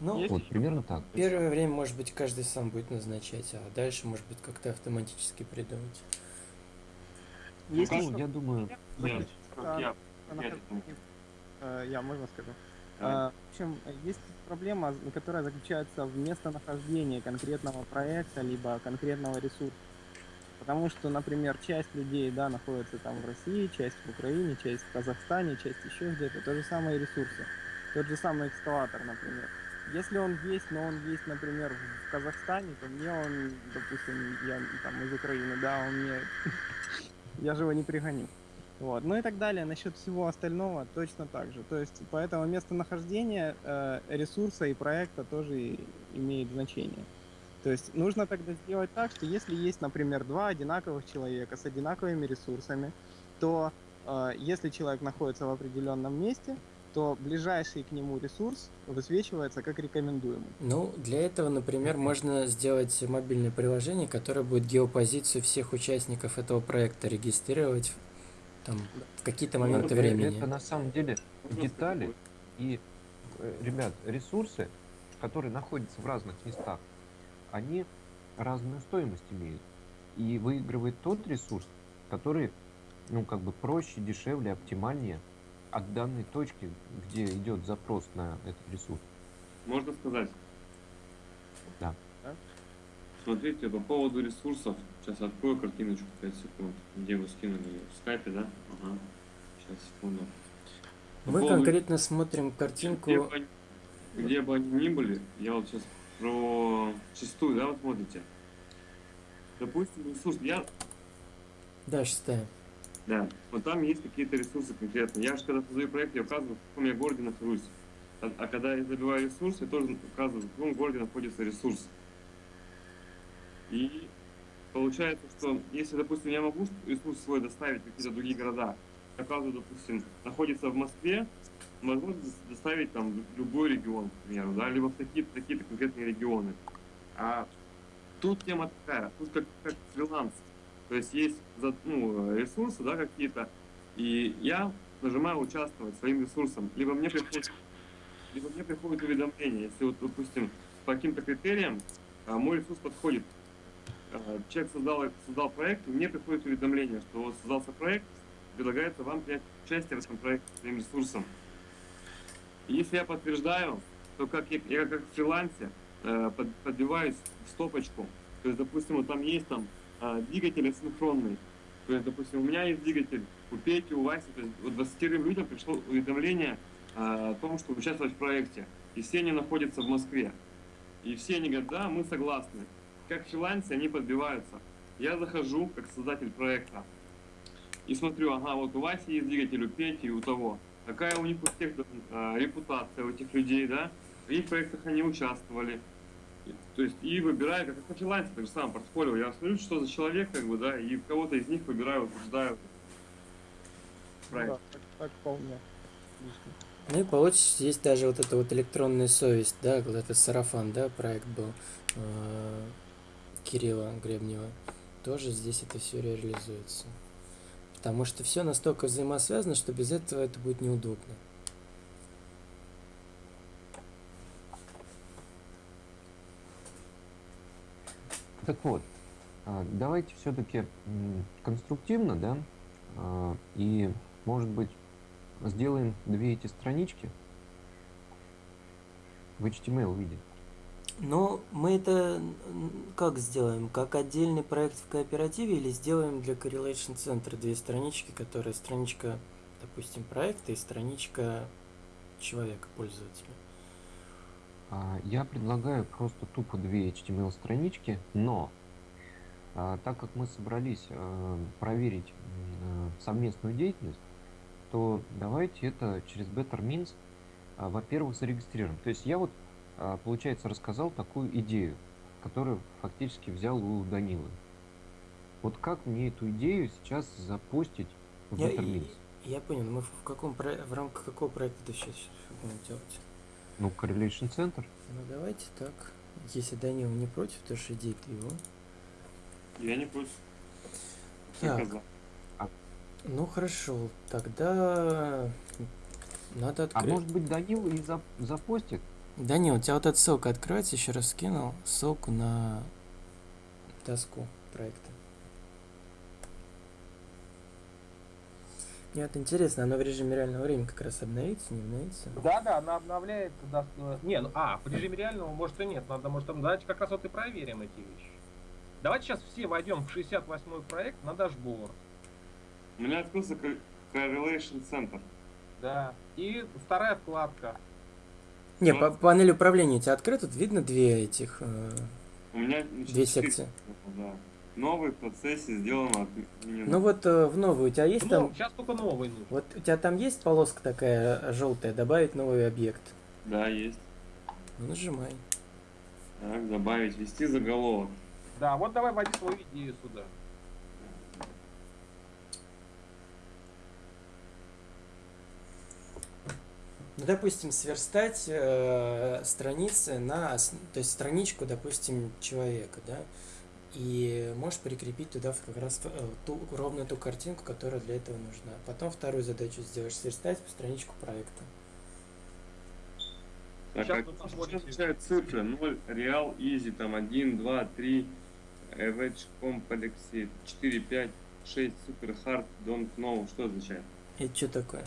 Ну, Есть Вот примерно так. первое время, может быть, каждый сам будет назначать, а дальше, может быть, как-то автоматически придумать. Есть Ну, я думаю, Я, А, я, она я. Э, Я, можно скажу? А, В общем, есть проблема, которая заключается в местонахождении конкретного проекта, либо конкретного ресурса. Потому что, например, часть людей, да, находится там в России, часть в Украине, часть в Казахстане, часть еще где-то. То же самое ресурсы. Тот же самый экскаватор, например. Если он есть, но он есть, например, в Казахстане, то мне он, допустим, я там из Украины, да, он мне... Я же его не пригоню. Вот. Ну и так далее. Насчет всего остального точно так же. То есть поэтому местонахождение э, ресурса и проекта тоже имеет значение. То есть нужно тогда сделать так, что если есть, например, два одинаковых человека с одинаковыми ресурсами, то э, если человек находится в определенном месте, то ближайший к нему ресурс высвечивается как рекомендуемый. Ну, для этого, например, можно сделать мобильное приложение, которое будет геопозицию всех участников этого проекта регистрировать там, в какие-то моменты это, времени. это на самом деле детали и, э, ребят, ресурсы, которые находятся в разных местах, они разную стоимость имеют. И выигрывает тот ресурс, который, ну, как бы проще, дешевле, оптимальнее от данной точки, где идет запрос на этот ресурс. Можно сказать? Да. Да. Смотрите, по поводу ресурсов. Сейчас открою картиночку 5 секунд. Где вы скинули ее? В скайпе, да? Ага. Сейчас, секунду. По Мы поводу- конкретно смотрим Где картинку. бы, они, где бы они ни были, я вот сейчас про шестую, да, вы смотрите. Допустим, ресурс. Я Да, шестая. Да, вот там есть какие-то ресурсы конкретно. Я же когда создаю проект, я указываю, в каком я городе нахожусь. А, а когда я забиваю ресурс, я тоже указываю, в каком городе находится ресурс. И получается, что если, допустим, я могу ресурс свой доставить в какие-то другие города, я указываю, допустим, находится в Москве, дос- доставить там любой регион, к примеру, да, либо в такие-то такие конкретные регионы. А тут тема такая, тут как, как фриланс. То есть есть ну, ресурсы, да, какие-то, и я нажимаю участвовать своим ресурсом. Либо мне приходит, либо мне приходит уведомление, если вот, допустим, по каким-то критериям а, мой ресурс подходит. А, Человек создал, создал проект, и мне приходит уведомление, что создался проект, предлагается вам принять участие в этом проекте своим ресурсом. Если я подтверждаю, то как я, я как в фрилансе э, под- подбиваюсь в стопочку. То есть, допустим, вот там есть там а, двигатель асинхронный. То есть, допустим, у меня есть двигатель, у Пети, у Васи, то есть вот 20 людям пришло уведомление а, о том, что участвовать в проекте. И все они находятся в Москве. И все они говорят, да, мы согласны. Как фрилансе они подбиваются. Я захожу как создатель проекта и смотрю, ага, вот у Васи есть двигатель, у Пети у того. Какая у них у всех э, репутация у этих людей, да, в каких проектах они участвовали. И- То есть и выбираю, как на фрилансе, так же самое портфолио. Я смотрю, что за человек, как бы, да, и кого-то из них выбираю, утверждаю. Проект. Да, так, так вполне. Ну и получится, есть даже вот эта вот электронная совесть, да, вот это сарафан, да, проект был э, Кирилла Гребнева. Тоже здесь это все реализуется. Потому что все настолько взаимосвязано, что без этого это будет неудобно. Так вот, а, давайте все-таки конструктивно, да, а, и, может быть, сделаем две эти странички в HTML виде. Но мы это как сделаем? Как отдельный проект в кооперативе или сделаем для Correlation Center две странички, которые страничка, допустим, проекта и страничка человека, пользователя? А, Я предлагаю просто тупо две HTML странички, но а, так как мы собрались а, проверить а, совместную деятельность, то давайте это через Better Means, а, во-первых, зарегистрируем. То есть я вот, получается, рассказал такую идею, которую фактически взял у Данилы. Вот как мне эту идею сейчас запустить в Я, Means? я понял, мы в каком в рамках какого проекта это сейчас будем делать? Ну, Correlation Center. Ну давайте так. Если Данил не против, то идея-то его. Я не против. Так. Заказал. Ну хорошо, тогда надо А открыть. может быть, Данил и зап- запостит? Данил, у тебя вот эта ссылка откроется, еще раз скинул ссылку на доску проекта. Мне вот интересно, оно в режиме реального времени как раз обновится, не обновится? Да, да, она обновляет. да, Не, ну а, в режиме реального может и нет. Надо, может, там давайте как раз вот и проверим эти вещи. Давайте сейчас все войдем в 68-й проект на дашборд. У меня открылся Cor- Correlation Center. Да. И вторая вкладка. Не, Ну. по панель управления у тебя открыта, тут видно две этих, э, У меня две секции. Да. Новый в процессе сделано отменено. Ну вот э, в новую у тебя есть там, сейчас только новый вот у тебя там есть полоска такая желтая, добавить новый объект? Да, есть. Ну нажимай. Так, добавить, ввести заголовок. Да, вот давай вводи свою идею сюда. Ну, допустим, сверстать э, страницы на, то есть страничку, допустим, человека, да, и можешь прикрепить туда как раз э, ту, ровно ту картинку, которая для этого нужна. Потом вторую задачу сделаешь, сверстать в страничку проекта. Так, Сейчас а находите- означают цифры? 0, реал, easy, там 1, 2, 3, average, complexity, 4, 5, 6, super hard, don't know. Что означает? Это что такое?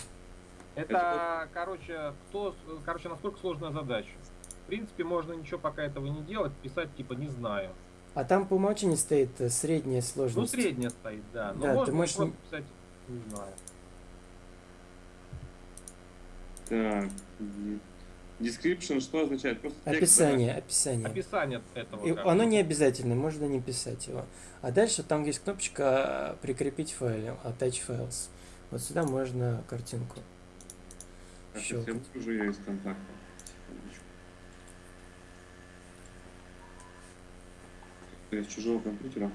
Это, короче, кто, короче, насколько сложная задача. В принципе, можно ничего пока этого не делать, писать типа не знаю. А там по умолчанию стоит э, средняя Ну, сложность. средняя стоит, да. Но Да, ты можно можешь просто не- писать не знаю. Так, description что означает? Просто текст, Описание, описание. Описание этого. И оно не обязательно, можно не писать его. А дальше там есть кнопочка прикрепить файл, attach files. Вот сюда можно картинку. Так, щелкать. я выгружу ее из контакта. Я с чужого компьютера.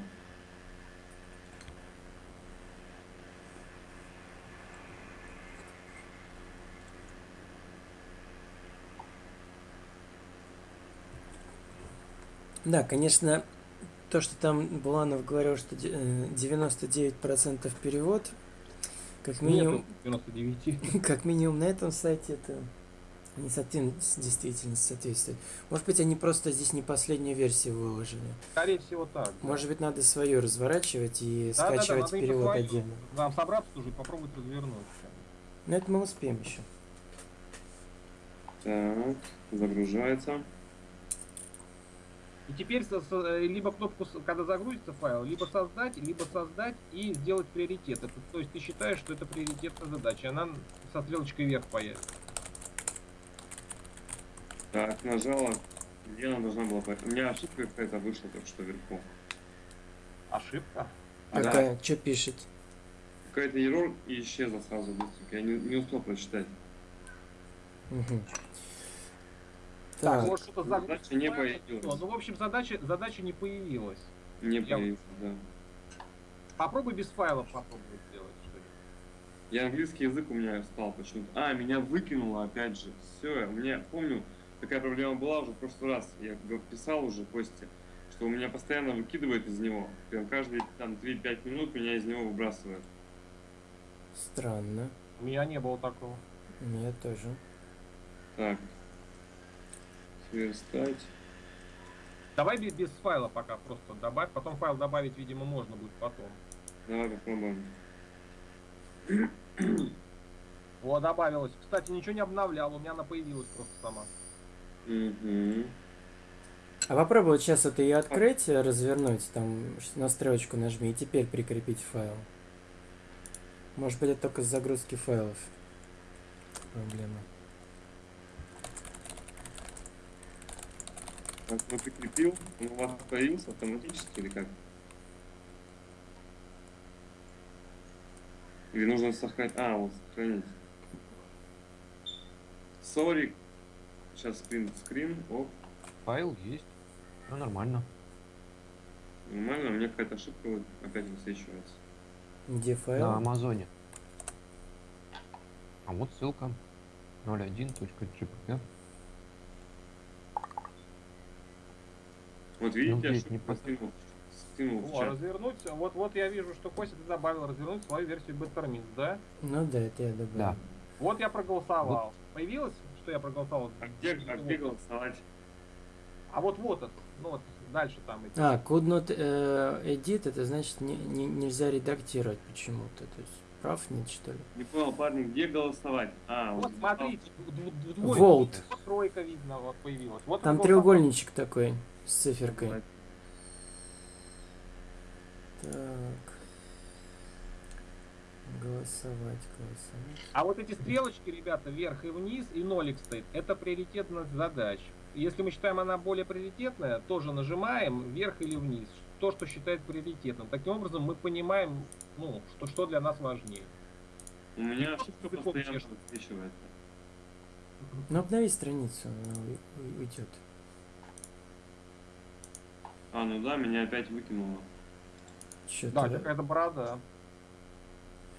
Да, конечно, то, что там Буланов говорил, что де- э, 99% перевод, как минимум, Нету 99. как минимум на этом сайте это не совсем с действительности соответствует. Может быть, они просто здесь не последнюю версию выложили. Скорее всего так. да. Может быть, надо свою разворачивать и Да, да, да, скачивать надо именно перевод свою. отдельно. Нам собраться тоже и попробовать развернуть. Но это мы успеем еще. Так, загружается. И теперь со- со- либо кнопку, когда загрузится файл, либо создать, либо создать и сделать приоритет. Это, то есть ты считаешь, что это приоритетная задача, она со стрелочкой вверх появится. Так, нажала. Где она должна была поехать? У меня ошибка какая-то вышла только что вверху. Ошибка. Ага. Какая? Что пишет? ерор и исчезла сразу. Я не, не успел прочитать. Мгм. Так, Так, вот что-то Задача не появилась. Ну, в общем, задача, задача не появилась. Не Я- появился, да. Попробуй без файлов попробовать сделать что-нибудь. Я английский язык у меня стал почему-то. А, меня выкинуло опять же. Все, у меня, помню, такая проблема была уже в прошлый раз. Я писал уже Косте, что у меня постоянно выкидывает из него. Прям каждые там 3-5 минут меня из него выбрасывает. странно. У меня не было такого. У меня тоже. Так. Сверстать. Давай без, без файла пока просто добавь. Потом файл добавить, видимо, можно будет потом. Давай попробуем. Вот, добавилось. Кстати, ничего не обновлял, у меня она появилась просто сама. Угу. А попробуй вот сейчас это ее открыть, э, развернуть, там на стрелочку нажми и теперь прикрепить файл. Может быть это только с загрузки файлов проблема. Так, ну прикрепил. Он у вас появился автоматически или как? Или нужно сохранить? А, вот сохранить. Sorry. Сейчас скрин, скрин. Оп. Файл есть. Ну, нормально. Нормально, у меня какая-то ошибка вот опять высвечивается. Где На файл? Амазоне. А вот ссылка 01.jpg. Вот видите, здесь ошибку не скинул в О, чат. развернуть. Вот, вот я вижу, что Костя ты добавил развернуть свою версию Bettermint, да? Ну да, это я добавил. Да. Вот я проголосовал. Появилось, что я проголосовал? А где, а где голосовать? А вот вот это. Ну вот дальше там идти. А, could not э, edit, это значит не, не- нельзя редактировать почему-то. То есть прав нет, что ли? Не понял, парни, где голосовать? А, Вот смотрите, дв- дв- двойка, Волт. вот тройка видно, вот появилась. Вот Там треугольничек такой с циферкой. голосовать. Так. Голосовать, голосовать. А вот эти стрелочки, ребята, вверх и вниз, и нолик стоит, это приоритетность задач. Если мы считаем она более приоритетная, тоже нажимаем вверх или вниз. То, что считает приоритетным. Таким образом, мы понимаем, ну, что, что для нас важнее. У меня ошибка постоянно высвечивается. Ну, обнови страницу, она уй- уй- уйдет. А, ну да, меня опять выкинуло. Что Да, какая-то борода.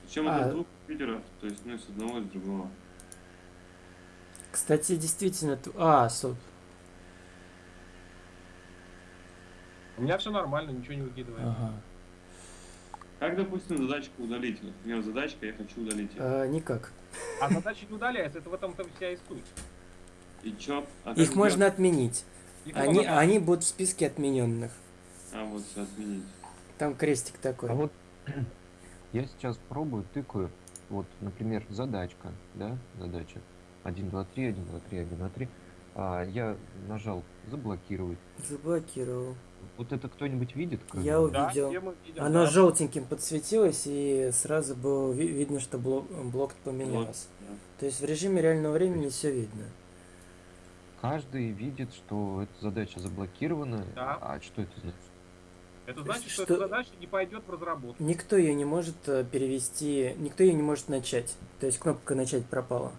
Причем А. это с двух компьютеров, то есть, ну, с одного и с другого. Кстати, действительно... ту- А, стоп. У меня все нормально, ничего не выкидывает. Ага. Как, допустим, задачку удалить? Вот, Например, задачка, я хочу удалить ее. А, никак. А задачи не удаляются, это в этом-то вся и суть. И чё? А Их можно сделать? отменить. Они, можно- они будут в списке отмененных. А, вот все отменить. Там крестик такой. А вот я сейчас пробую, тыкаю, вот, например, задачка, да, задача 1, 2, 3, 1, 2, 3, 1, 2, 3. А, я нажал заблокировать. Заблокировал. Вот это кто-нибудь видит? кроме Я? Да, увидел. мы видим, Оно да. желтеньким подсветилось, и сразу было ви- видно, что блок, блок поменялся. да. То есть в режиме реального времени все видно. Каждый видит, что эта задача заблокирована. Да. А что это значит? Это значит, что, Что- эта задача не пойдет в разработку. Никто ее не может э, перевести, никто ее не может начать. То есть кнопка начать пропала.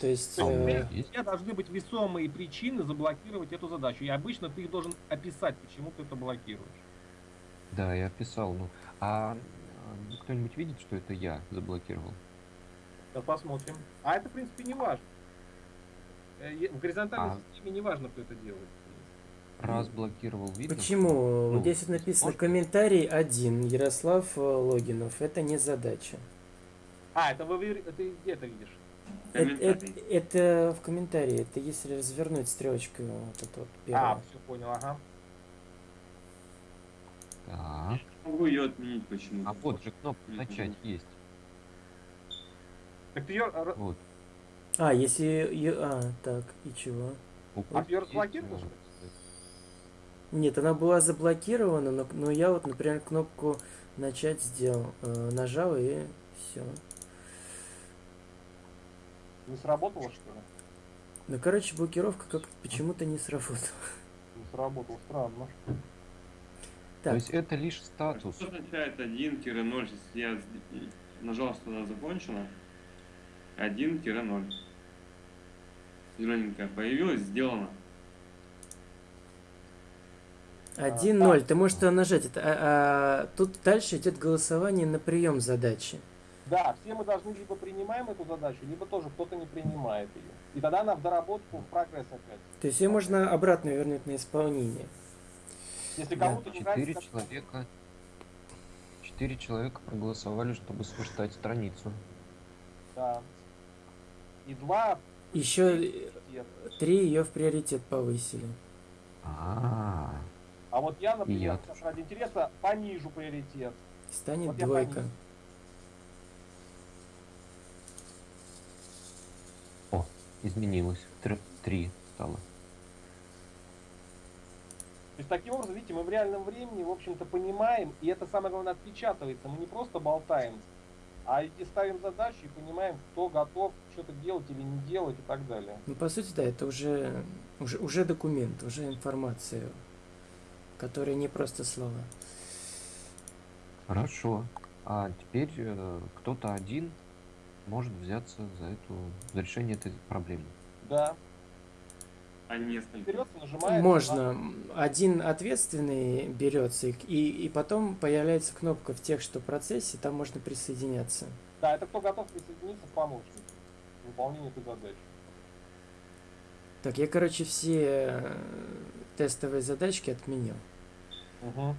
То есть А у э, меня У есть? тебя должны быть весомые причины заблокировать эту задачу. И обычно ты их должен описать, почему ты это блокируешь. Да, я писал. Ну, а а, кто-нибудь видит, что это я заблокировал? Сейчас посмотрим. А это, в принципе, не важно. Э, В горизонтальной А. системе не важно, кто это делает. Раз блокировал, видно? почему? Ну, Здесь вот написано может комментарий один, Ярослав э, Логинов. Это не задача. А, это вы ты где это видишь? Э- э- Комментарий. Это, в комментарии. Это если развернуть стрелочку вот эту вот А, первую. все понял, ага. Так. Могу ее отменить почему-то. А вот же кнопка начать есть. Так ты ее, Вот. А, если... А, так, и чего? А ты её Есть, разблокировал, э, что ли? Нет, она была заблокирована, но, но я вот, например, кнопку начать сделал. Э, нажал и все. не сработало, что ли? Ну, короче, блокировка как почему-то не сработала. Не сработало, странно. То Так, есть это лишь статус. Что означает 1-0, если я нажал, что она закончена? 1-0. Зелененькая появилась, сделано. 1-0. Ты можешь туда нажать. Это, а, а, тут дальше идет голосование на прием задачи. Да, все мы должны либо принимаем эту задачу, либо тоже кто-то не принимает ее. И тогда она в доработку в прогресс опять. То есть ее можно обратно вернуть на исполнение. Если Да. кому-то не Четыре нравится, человека. Четыре человека проголосовали, чтобы сверстать страницу. да. И два Еще три ее в приоритет повысили. А, А вот я, например, сейчас ради интереса понижу приоритет. Станет Вот двойка. понизил. изменилось. Тр- Три стало. То есть таким образом, видите, мы в реальном времени, в общем-то, понимаем, и это самое главное отпечатывается. Мы не просто болтаем, а и ставим задачи и понимаем, кто готов что-то делать или не делать и так далее. Ну, по сути, да, это уже, уже, уже документ, уже информация, которая не просто слова. Хорошо. А теперь э, кто-то один может взяться за эту за решение этой проблемы. Да. А несколько. Берется, нажимает. Можно. Один ответственный берется, и, и, потом появляется кнопка в тех, что процессе, там можно присоединяться. Да, это кто готов присоединиться к помощнику в выполнении этой задачи. Так, я, короче, все э, тестовые задачки отменил. Угу.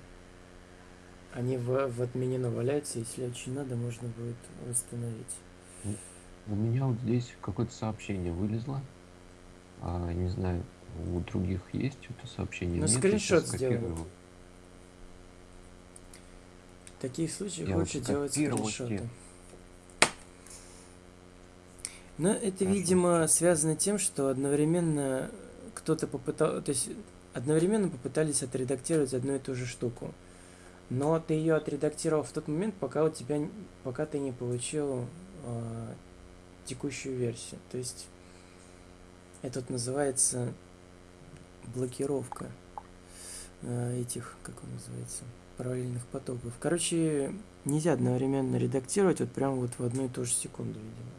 Они в, в отменено валяются, если очень надо, можно будет восстановить. У меня вот здесь какое-то сообщение вылезло. А, не знаю, у других есть это сообщение? Ну, Нет, скриншот его. В таких случаях Я лучше делать скриншоты. Но это, Хорошо. видимо, связано тем, что одновременно кто-то попытал, то есть одновременно попытались отредактировать одну и ту же штуку. Но ты ее отредактировал в тот момент, пока у тебя, пока ты не получил а, текущую версию. То есть это вот называется блокировка а, этих, как он называется, параллельных потоков. Короче, нельзя одновременно редактировать вот прямо вот в одну и ту же секунду, видимо.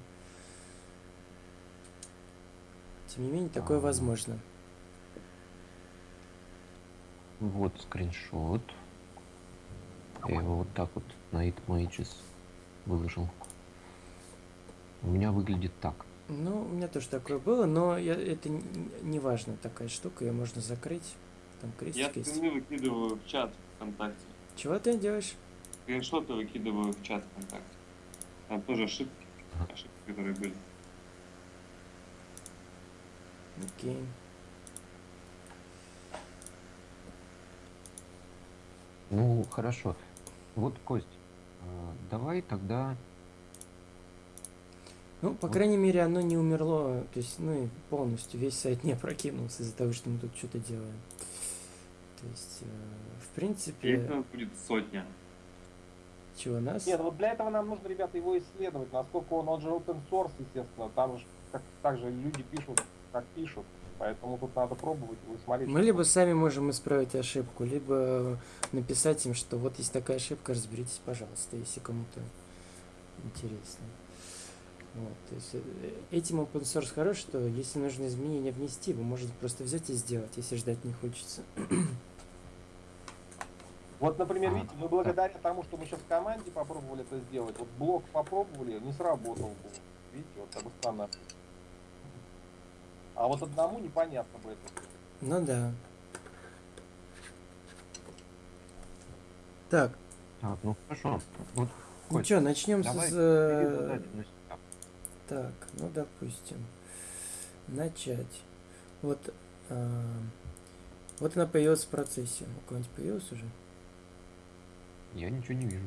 Тем не менее, такое А. возможно. Вот скриншот. Я его вот так вот на It Mages выложил. У меня выглядит так. Ну, у меня тоже такое было, но я, это не важно такая штука, ее можно закрыть. Там Я крестик есть. скрины выкидываю в чат ВКонтакте. Чего ты делаешь? Скриншоты выкидываю в чат ВКонтакте. Там тоже ошибки, ошибки, которые были. Окей. Ну, хорошо. Вот, Кость, а, давай тогда... Ну, по Вот. крайней мере, оно не умерло, то есть, ну и полностью весь сайт не опрокинулся из-за того, что мы тут что-то делаем. То есть, э, в принципе, их будет сотня. чего нас? Нет, вот для этого нам нужно, ребята, его исследовать, насколько он, он же open source, естественно, там же как, так же люди пишут, как пишут, поэтому тут надо пробовать его и смотреть. Мы либо сами можем исправить ошибку, либо написать им, что вот есть такая ошибка, разберитесь, пожалуйста, если кому-то интересно. Вот, то есть э, этим open source хорош, что если нужно изменения внести, вы можете просто взять и сделать, если ждать не хочется. Вот, например, А, видите, мы благодаря тому, что мы сейчас в команде попробовали это сделать, вот блок попробовали, не сработал был. Видите, вот бы странно. А вот одному непонятно бы это. Ну да. Так, Так, ну хорошо. Вот, ну что, начнем давай с... бери э, задачу на себя. Так, ну допустим, начать. Вот, а, вот она появилась в процессе. У кого-нибудь появилась уже? Я ничего не вижу.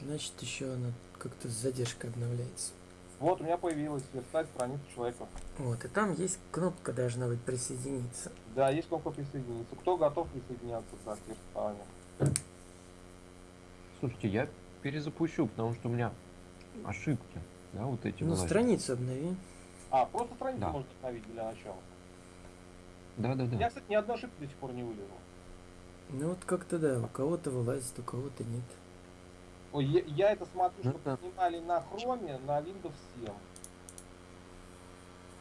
Значит, еще она как-то с задержкой обновляется. Вот у меня появилась верстать страницу человека. Вот, и там есть кнопка должна быть присоединиться. Да, есть кнопка присоединиться. Кто готов присоединяться да, к верстанию? Слушайте, я перезапущу, потому что у меня ошибки. Да, вот эти Ну, страницу обнови. А, просто страницу Да. можно установить для начала. Да, да, Я, да. кстати, ни одной ошибки до сих пор не вылезал. Ну вот как-то да, у кого-то вылазит, у кого-то нет. Ой, я, я это смотрю, Ну что да. снимали на хроме, на Windows 7.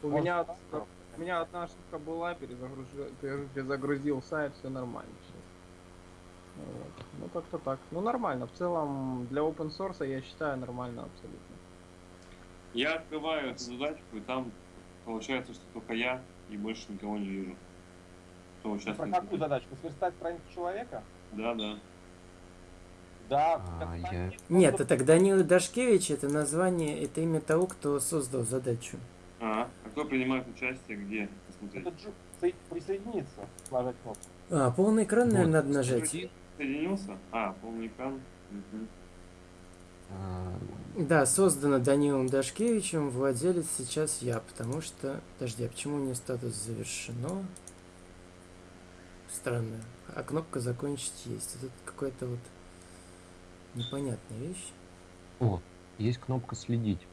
У Может, меня, так? у меня одна ошибка была, перезагрузил, перезагрузил сайт, все нормально сейчас. Вот. Ну как-то так. Ну нормально. В целом для open source я считаю нормально абсолютно. Я открываю эту задачку, и там получается, что только я и больше никого не вижу. Кто Про участвует. какую задачку? Сверстать страницу человека? Да, да. Да. А, я- Нет, это Данила Дашкевич, это название, это имя того, кто создал задачу. А, а кто принимает участие, где? Посмотреть. Это джу- соед- присоединиться, нажать кнопку. А, полный экран, наверное, Вот. надо нажать. Соединился? А, полный экран. Мгм. Да, создано Данилом Дашкевичем, владелец сейчас я, потому что... Подожди, а почему у нее статус завершено? Странно. А кнопка закончить есть. Это какая-то вот непонятная вещь. О, есть кнопка следить.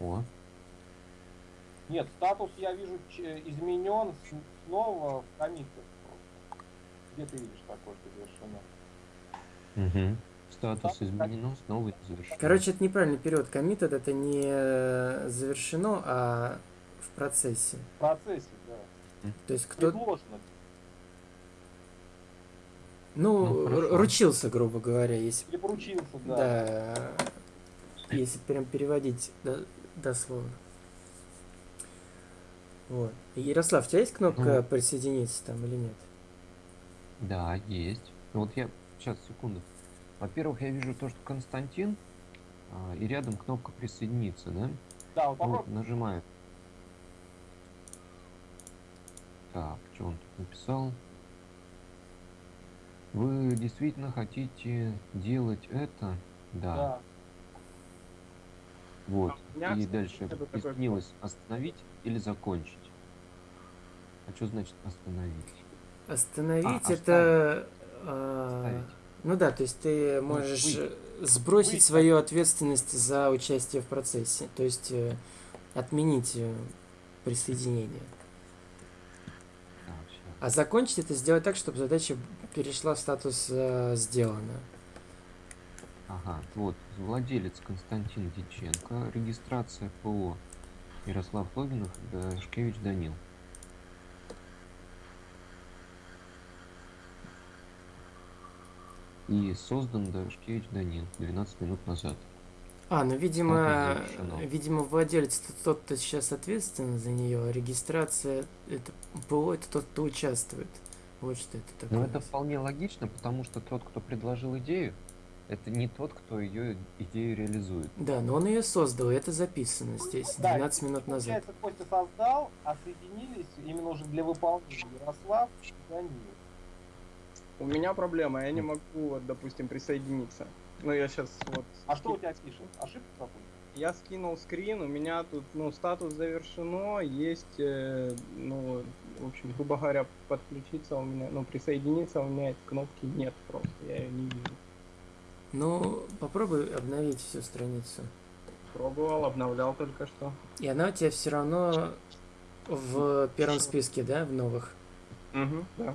О, Нет, статус я вижу изменен снова в комитах. Где ты видишь такое, что завершено? угу. Статус изменено, снова завершено. Короче, это неправильный период. Коммит это не э, завершено, а в процессе. В процессе, да. То есть кто... Предложено. Ну, Ну, хорошо. ручился, грубо говоря, если... Или поручился, да. Да. Если прям переводить до- дословно. Вот. Ярослав, у тебя есть кнопка Ну. присоединиться там или нет? Да, есть. Вот я сейчас секунду. Во-первых, я вижу то, что Константин а, и рядом кнопка присоединиться, да? Да, вот попробуй. нажимаю. Так, что он тут написал? Вы действительно хотите делать это? Да. Да. Вот. У меня, И дальше такой- присоединилось остановить или закончить. А что значит остановить? Остановить А, это... а, Оставить. Ну да, то есть ты можешь э, сбросить свою ответственность за участие в процессе. То есть э, отменить э, присоединение. А закончить это сделать так, чтобы задача перешла в статус э, сделано. Ага, вот, владелец Константин Диченко, регистрация ПО Ярослав Логинов, Дашкевич Данил. И создан Дашкевич Данил 12 минут назад. А, ну, видимо, видимо, владелец это тот, кто сейчас ответственен за нее, а регистрация это ПО это тот, кто участвует. Вот что это такое. Но это вполне логично, потому что тот, кто предложил идею, это не тот, кто ее идею реализует. Да, но он ее создал, и это записано здесь, Да, 12 минут назад. Получается, Костя создал, а соединились именно уже для выполнения Ярослав и Данил. У меня проблема, я не могу, вот, допустим, присоединиться. Ну, я сейчас вот... А что у тебя пишет? Ошибка какой-то? Я скинул скрин, у меня тут, ну, статус завершено, есть, э, ну, в общем, грубо говоря, подключиться у меня, ну, присоединиться у меня этой кнопки нет просто, я ее не вижу. Ну, попробуй обновить всю страницу. Пробовал, обновлял только что. И она у тебя все равно в первом списке, да, в новых. Угу, да.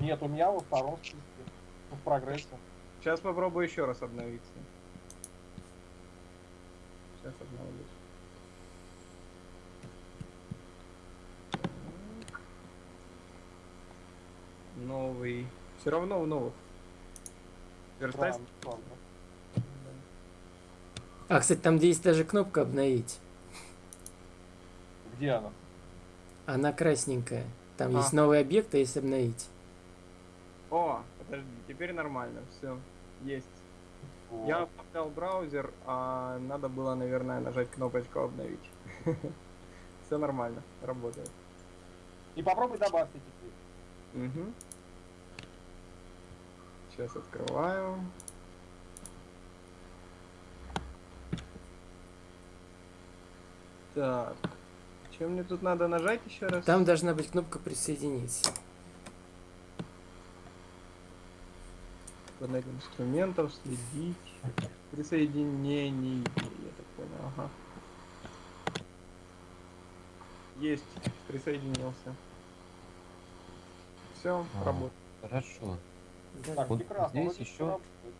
Нет, у меня во втором списке. Ну, В прогрессе. Сейчас попробую еще раз обновиться. Сейчас обновлюсь. Новый. Все равно в новых. Верстать? А, кстати, там есть даже кнопка обновить. Где она? Она красненькая. Там А. есть новый объект, а есть обновить. О, подожди, теперь нормально, все, есть. Вот. Я обновлял браузер, а надо было, наверное, нажать кнопочку обновить. Все нормально, работает. И попробуй добавься теперь. Угу. Сейчас открываю. Так. Чем мне тут надо нажать еще раз? Там должна быть кнопка присоединиться. Панель инструментов, следить. Присоединение. Я так понял, ага. Есть, присоединился. Все, А, работает. Хорошо. Так, Вот прекрасно. здесь еще- работает.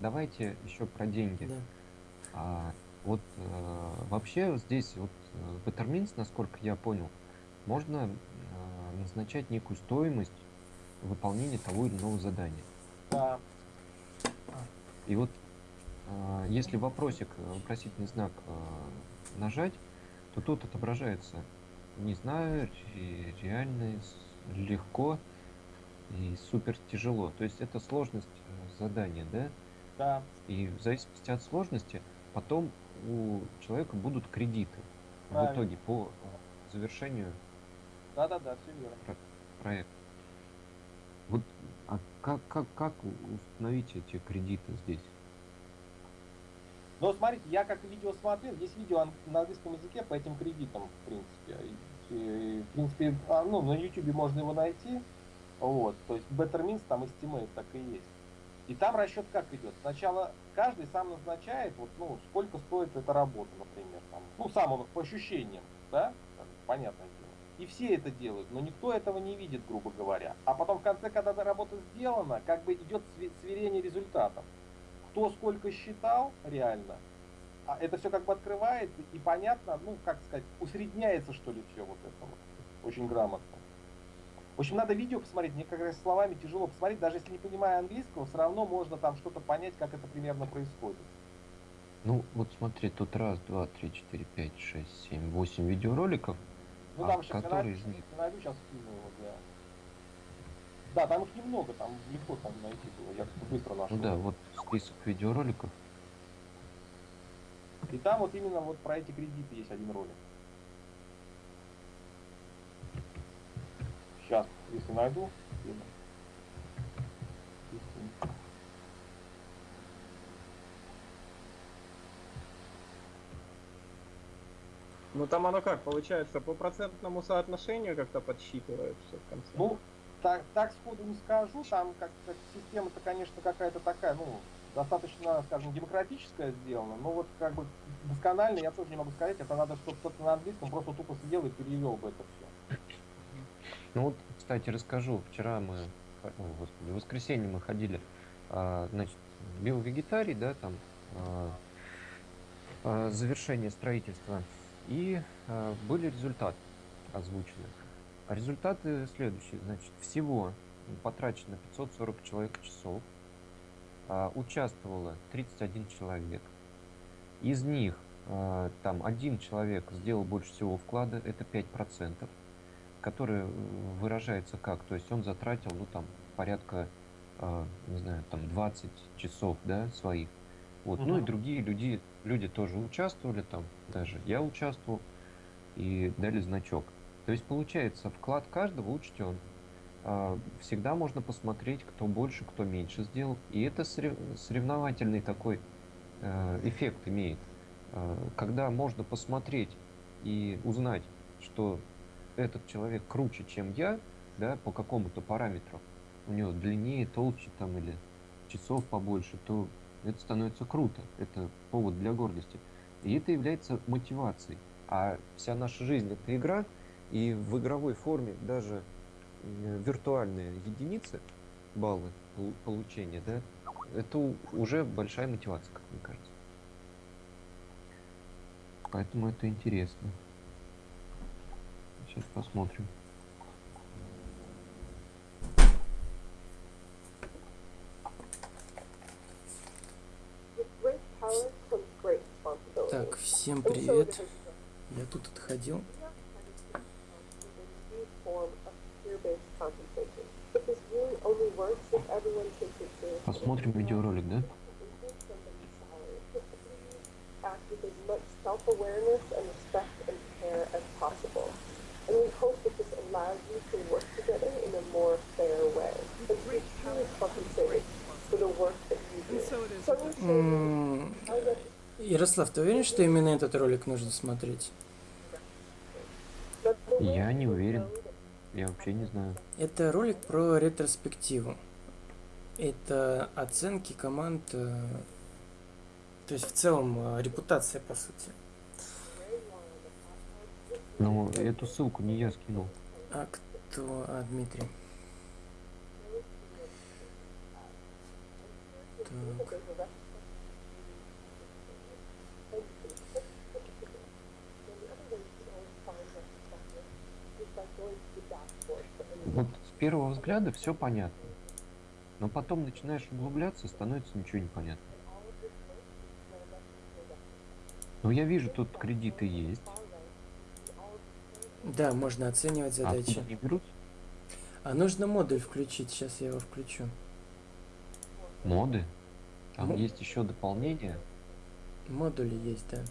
Давайте еще про деньги. да. А, вот э, вообще здесь вот э, Bettermins, насколько я понял, можно э, назначать некую стоимость выполнения того или иного задания. Да. И вот э, если вопросик, э, вопросительный знак э, нажать, то тут отображается не знаю, ре- реально легко и супер тяжело. То есть это сложность э, задания, да? Да. И в зависимости от сложности потом у человека будут кредиты в Правильно. итоге по завершению Да, да, да, все верно. проекта. Вот а как, как, как установить эти кредиты здесь? Но смотрите, я как видео смотрел, есть видео на английском языке по этим кредитам, в принципе. И, в принципе, а, ну, на YouTube можно его найти. Вот, то есть Better Means там estimate так и есть. И там расчет как идет? Сначала каждый сам назначает, вот, ну, сколько стоит эта работа, например. Там. Ну, сам он по ощущениям, да, дело. И все это делают, но никто этого не видит, грубо говоря. А потом в конце, когда эта работа сделана, как бы идет све- сверение результатов. Кто сколько считал реально, а это все как бы открывается и понятно, ну, как сказать, усредняется, что ли, все вот это вот. Очень грамотно. В общем, надо видео посмотреть, мне как раз словами тяжело посмотреть, даже если не понимая английского, все равно можно там что-то понять, как это примерно происходит. Ну, вот смотри, тут раз, два, три, четыре, пять, шесть, семь, восемь видеороликов. Ну, А там сейчас который из них? найду, сейчас скину его для... Да, там их немного, там легко там найти было, я быстро нашел. Ну да, вот список видеороликов. И там вот именно вот про эти кредиты есть один ролик. Сейчас, если найду. скину. Скину. Ну там оно как, получается, по процентному соотношению как-то подсчитывает все в конце. Ну, так, так сходу не скажу, там как, как система-то, конечно, какая-то такая, ну, достаточно, скажем, демократическая сделана, но вот как бы досконально я тоже не могу сказать, это надо, чтобы кто-то на английском просто тупо сидел и перевел бы это все. Ну вот, кстати, расскажу. Вчера мы, ой, господи, в воскресенье мы ходили, а, значит, биовегетарий, да, там, а, а, завершение строительства. И а, были результаты озвучены. А результаты следующие. Значит, всего потрачено 540 человек часов. а, участвовало 31 человек. Из них а, там один человек сделал больше всего вклада, это 5% который э, выражается как? То есть он затратил, ну, там, порядка, э, не знаю, там, 20 часов, да, своих. Вот. Ну и другие люди, люди тоже участвовали там, даже я участвовал, и дали значок. То есть, получается, вклад каждого учтен. А, Всегда можно посмотреть, кто больше, кто меньше сделал. И это сорев- соревновательный такой э, эффект имеет. Э, Когда можно посмотреть и узнать, что этот человек круче, чем я, да, по какому-то параметру, у него длиннее, толще там или часов побольше, то это становится круто. Это повод для гордости. И это является мотивацией. А вся наша жизнь это игра, и в игровой форме даже э, виртуальные единицы, баллы полу- получения, да, это уже большая мотивация, как мне кажется. Поэтому это интересно. Сейчас посмотрим. Всем привет. Я тут отходил. Посмотрим видеоролик, да? Increase Ярослав, ты уверен, что именно этот ролик нужно смотреть? Я не уверен. Я вообще не знаю. Это ролик про ретроспективу. Это оценки команд, э, то есть в целом э, репутация, по сути. Но эту ссылку не я скинул. А к- то... А, Дмитрий. Так. Вот с первого взгляда все понятно. Но потом начинаешь углубляться, становится ничего не понятно. Ну, я вижу, тут кредиты есть. Да, можно оценивать А задачи. они берутся? А нужно модуль включить. Сейчас я его включу. Моды. Там Ну. есть еще дополнение. Модули есть, да.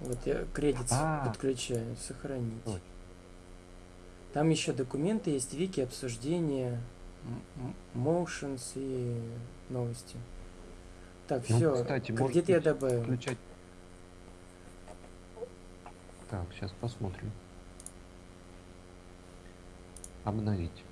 Вот я кредит А. подключаю. Сохранить. Точно. Там еще документы есть, вики, обсуждения, motions и новости. Так, Ну, все. кстати, Кредит я добавил. Включать. Так, сейчас посмотрим. Обновить.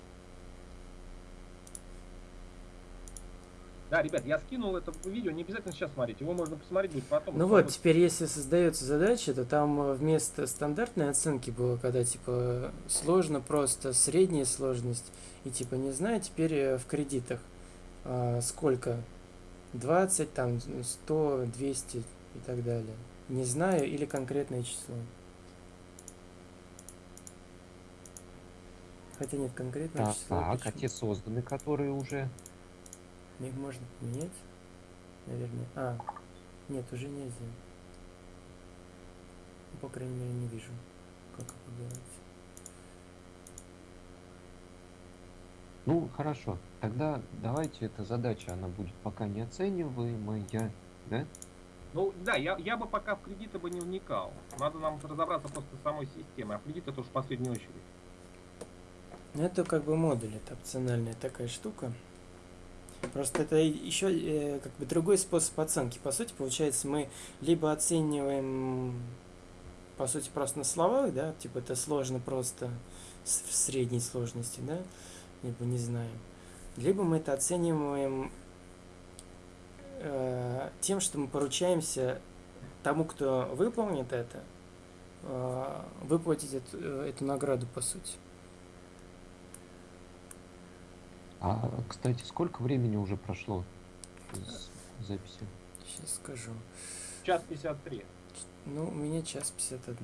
Да, ребят, я скинул это видео, не обязательно сейчас смотреть, его можно посмотреть будет потом. Ну вот, теперь если создается задача, то там э, вместо стандартной оценки было, когда типа сложно, просто средняя сложность, и типа не знаю, теперь э, в кредитах а, сколько? 20, там 100, 200 и так далее. Не знаю или конкретное число. Хотя нет конкретного Так, числа. так, а те созданы, которые уже... Их можно поменять, наверное. А, нет, уже нельзя. Ну, По крайней мере, не вижу, как это делать. Ну, хорошо. Тогда давайте эта задача, она будет пока не оцениваемая, да? Ну да, я, я бы пока в кредиты бы не вникал. Надо нам разобраться просто с самой системой, а в кредит это уж в последнюю очередь. Ну, это как бы модуль, это опциональная такая штука. Просто это еще э, как бы другой способ оценки. По сути, получается, мы либо оцениваем, по сути, просто на словах, да, типа это сложно просто в средней сложности, да, либо не знаем. Либо мы это оцениваем э, тем, что мы поручаемся тому, кто выполнит это, э, выплатить эту, э, эту награду, по сути. А, кстати, сколько времени уже прошло с записи? Сейчас скажу. Час 53. Ну, у меня час 51.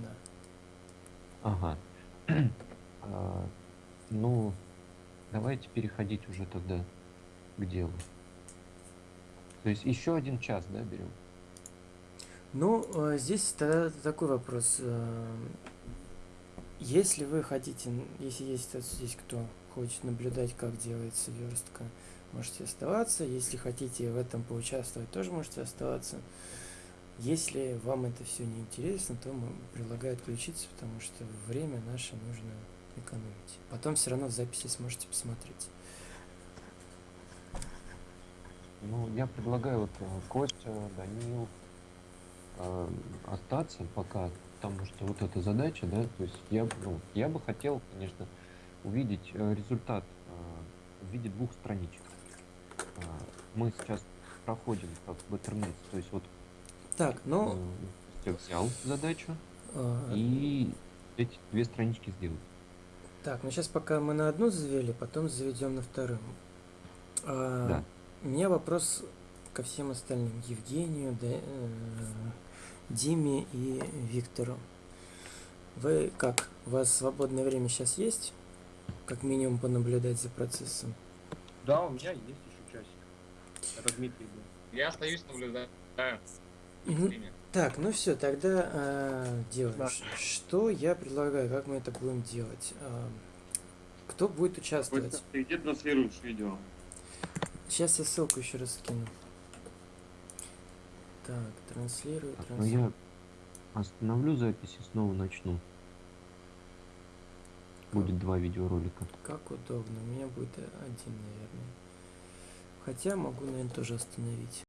Ага. А, ну, давайте переходить уже тогда к делу. То есть еще один час, да, берем? Ну, э, здесь тогда такой вопрос. э, Если вы хотите, если есть здесь кто хочет наблюдать, как делается верстка, можете оставаться. Если хотите в этом поучаствовать, тоже можете оставаться. Если вам это все не интересно, то м- предлагаю отключиться, потому что время наше нужно экономить. Потом все равно в записи сможете посмотреть. Ну, я предлагаю вот э, Костя, Данил э, остаться пока, потому что вот эта задача, да, то есть я, ну, я бы хотел, конечно, увидеть э, результат э, в виде двух страничек. Э, мы сейчас проходим как Betternet, то есть вот Так, ну, Костя взял задачу э, и эти две странички сделал. Так, ну сейчас пока мы на одну завели, потом заведем на вторую. А, Да. У меня вопрос ко всем остальным. Евгению, Да- э, Диме и Виктору. Вы как? У вас свободное время сейчас есть? Как минимум понаблюдать за процессом. Да, у меня есть еще часик. Это Дмитрий был. Я остаюсь, наблюдаю. Время. Так, ну все, тогда э, делаем. Да. Что я предлагаю, как мы это будем делать? А, кто будет участвовать? Ты где транслируешь видео? Сейчас я ссылку еще раз скину. Так, транслирую, ну транслирую. я остановлю запись и снова начну. Будет два видеоролика. Как удобно. У меня будет один, наверное. Хотя могу, наверное, тоже остановить.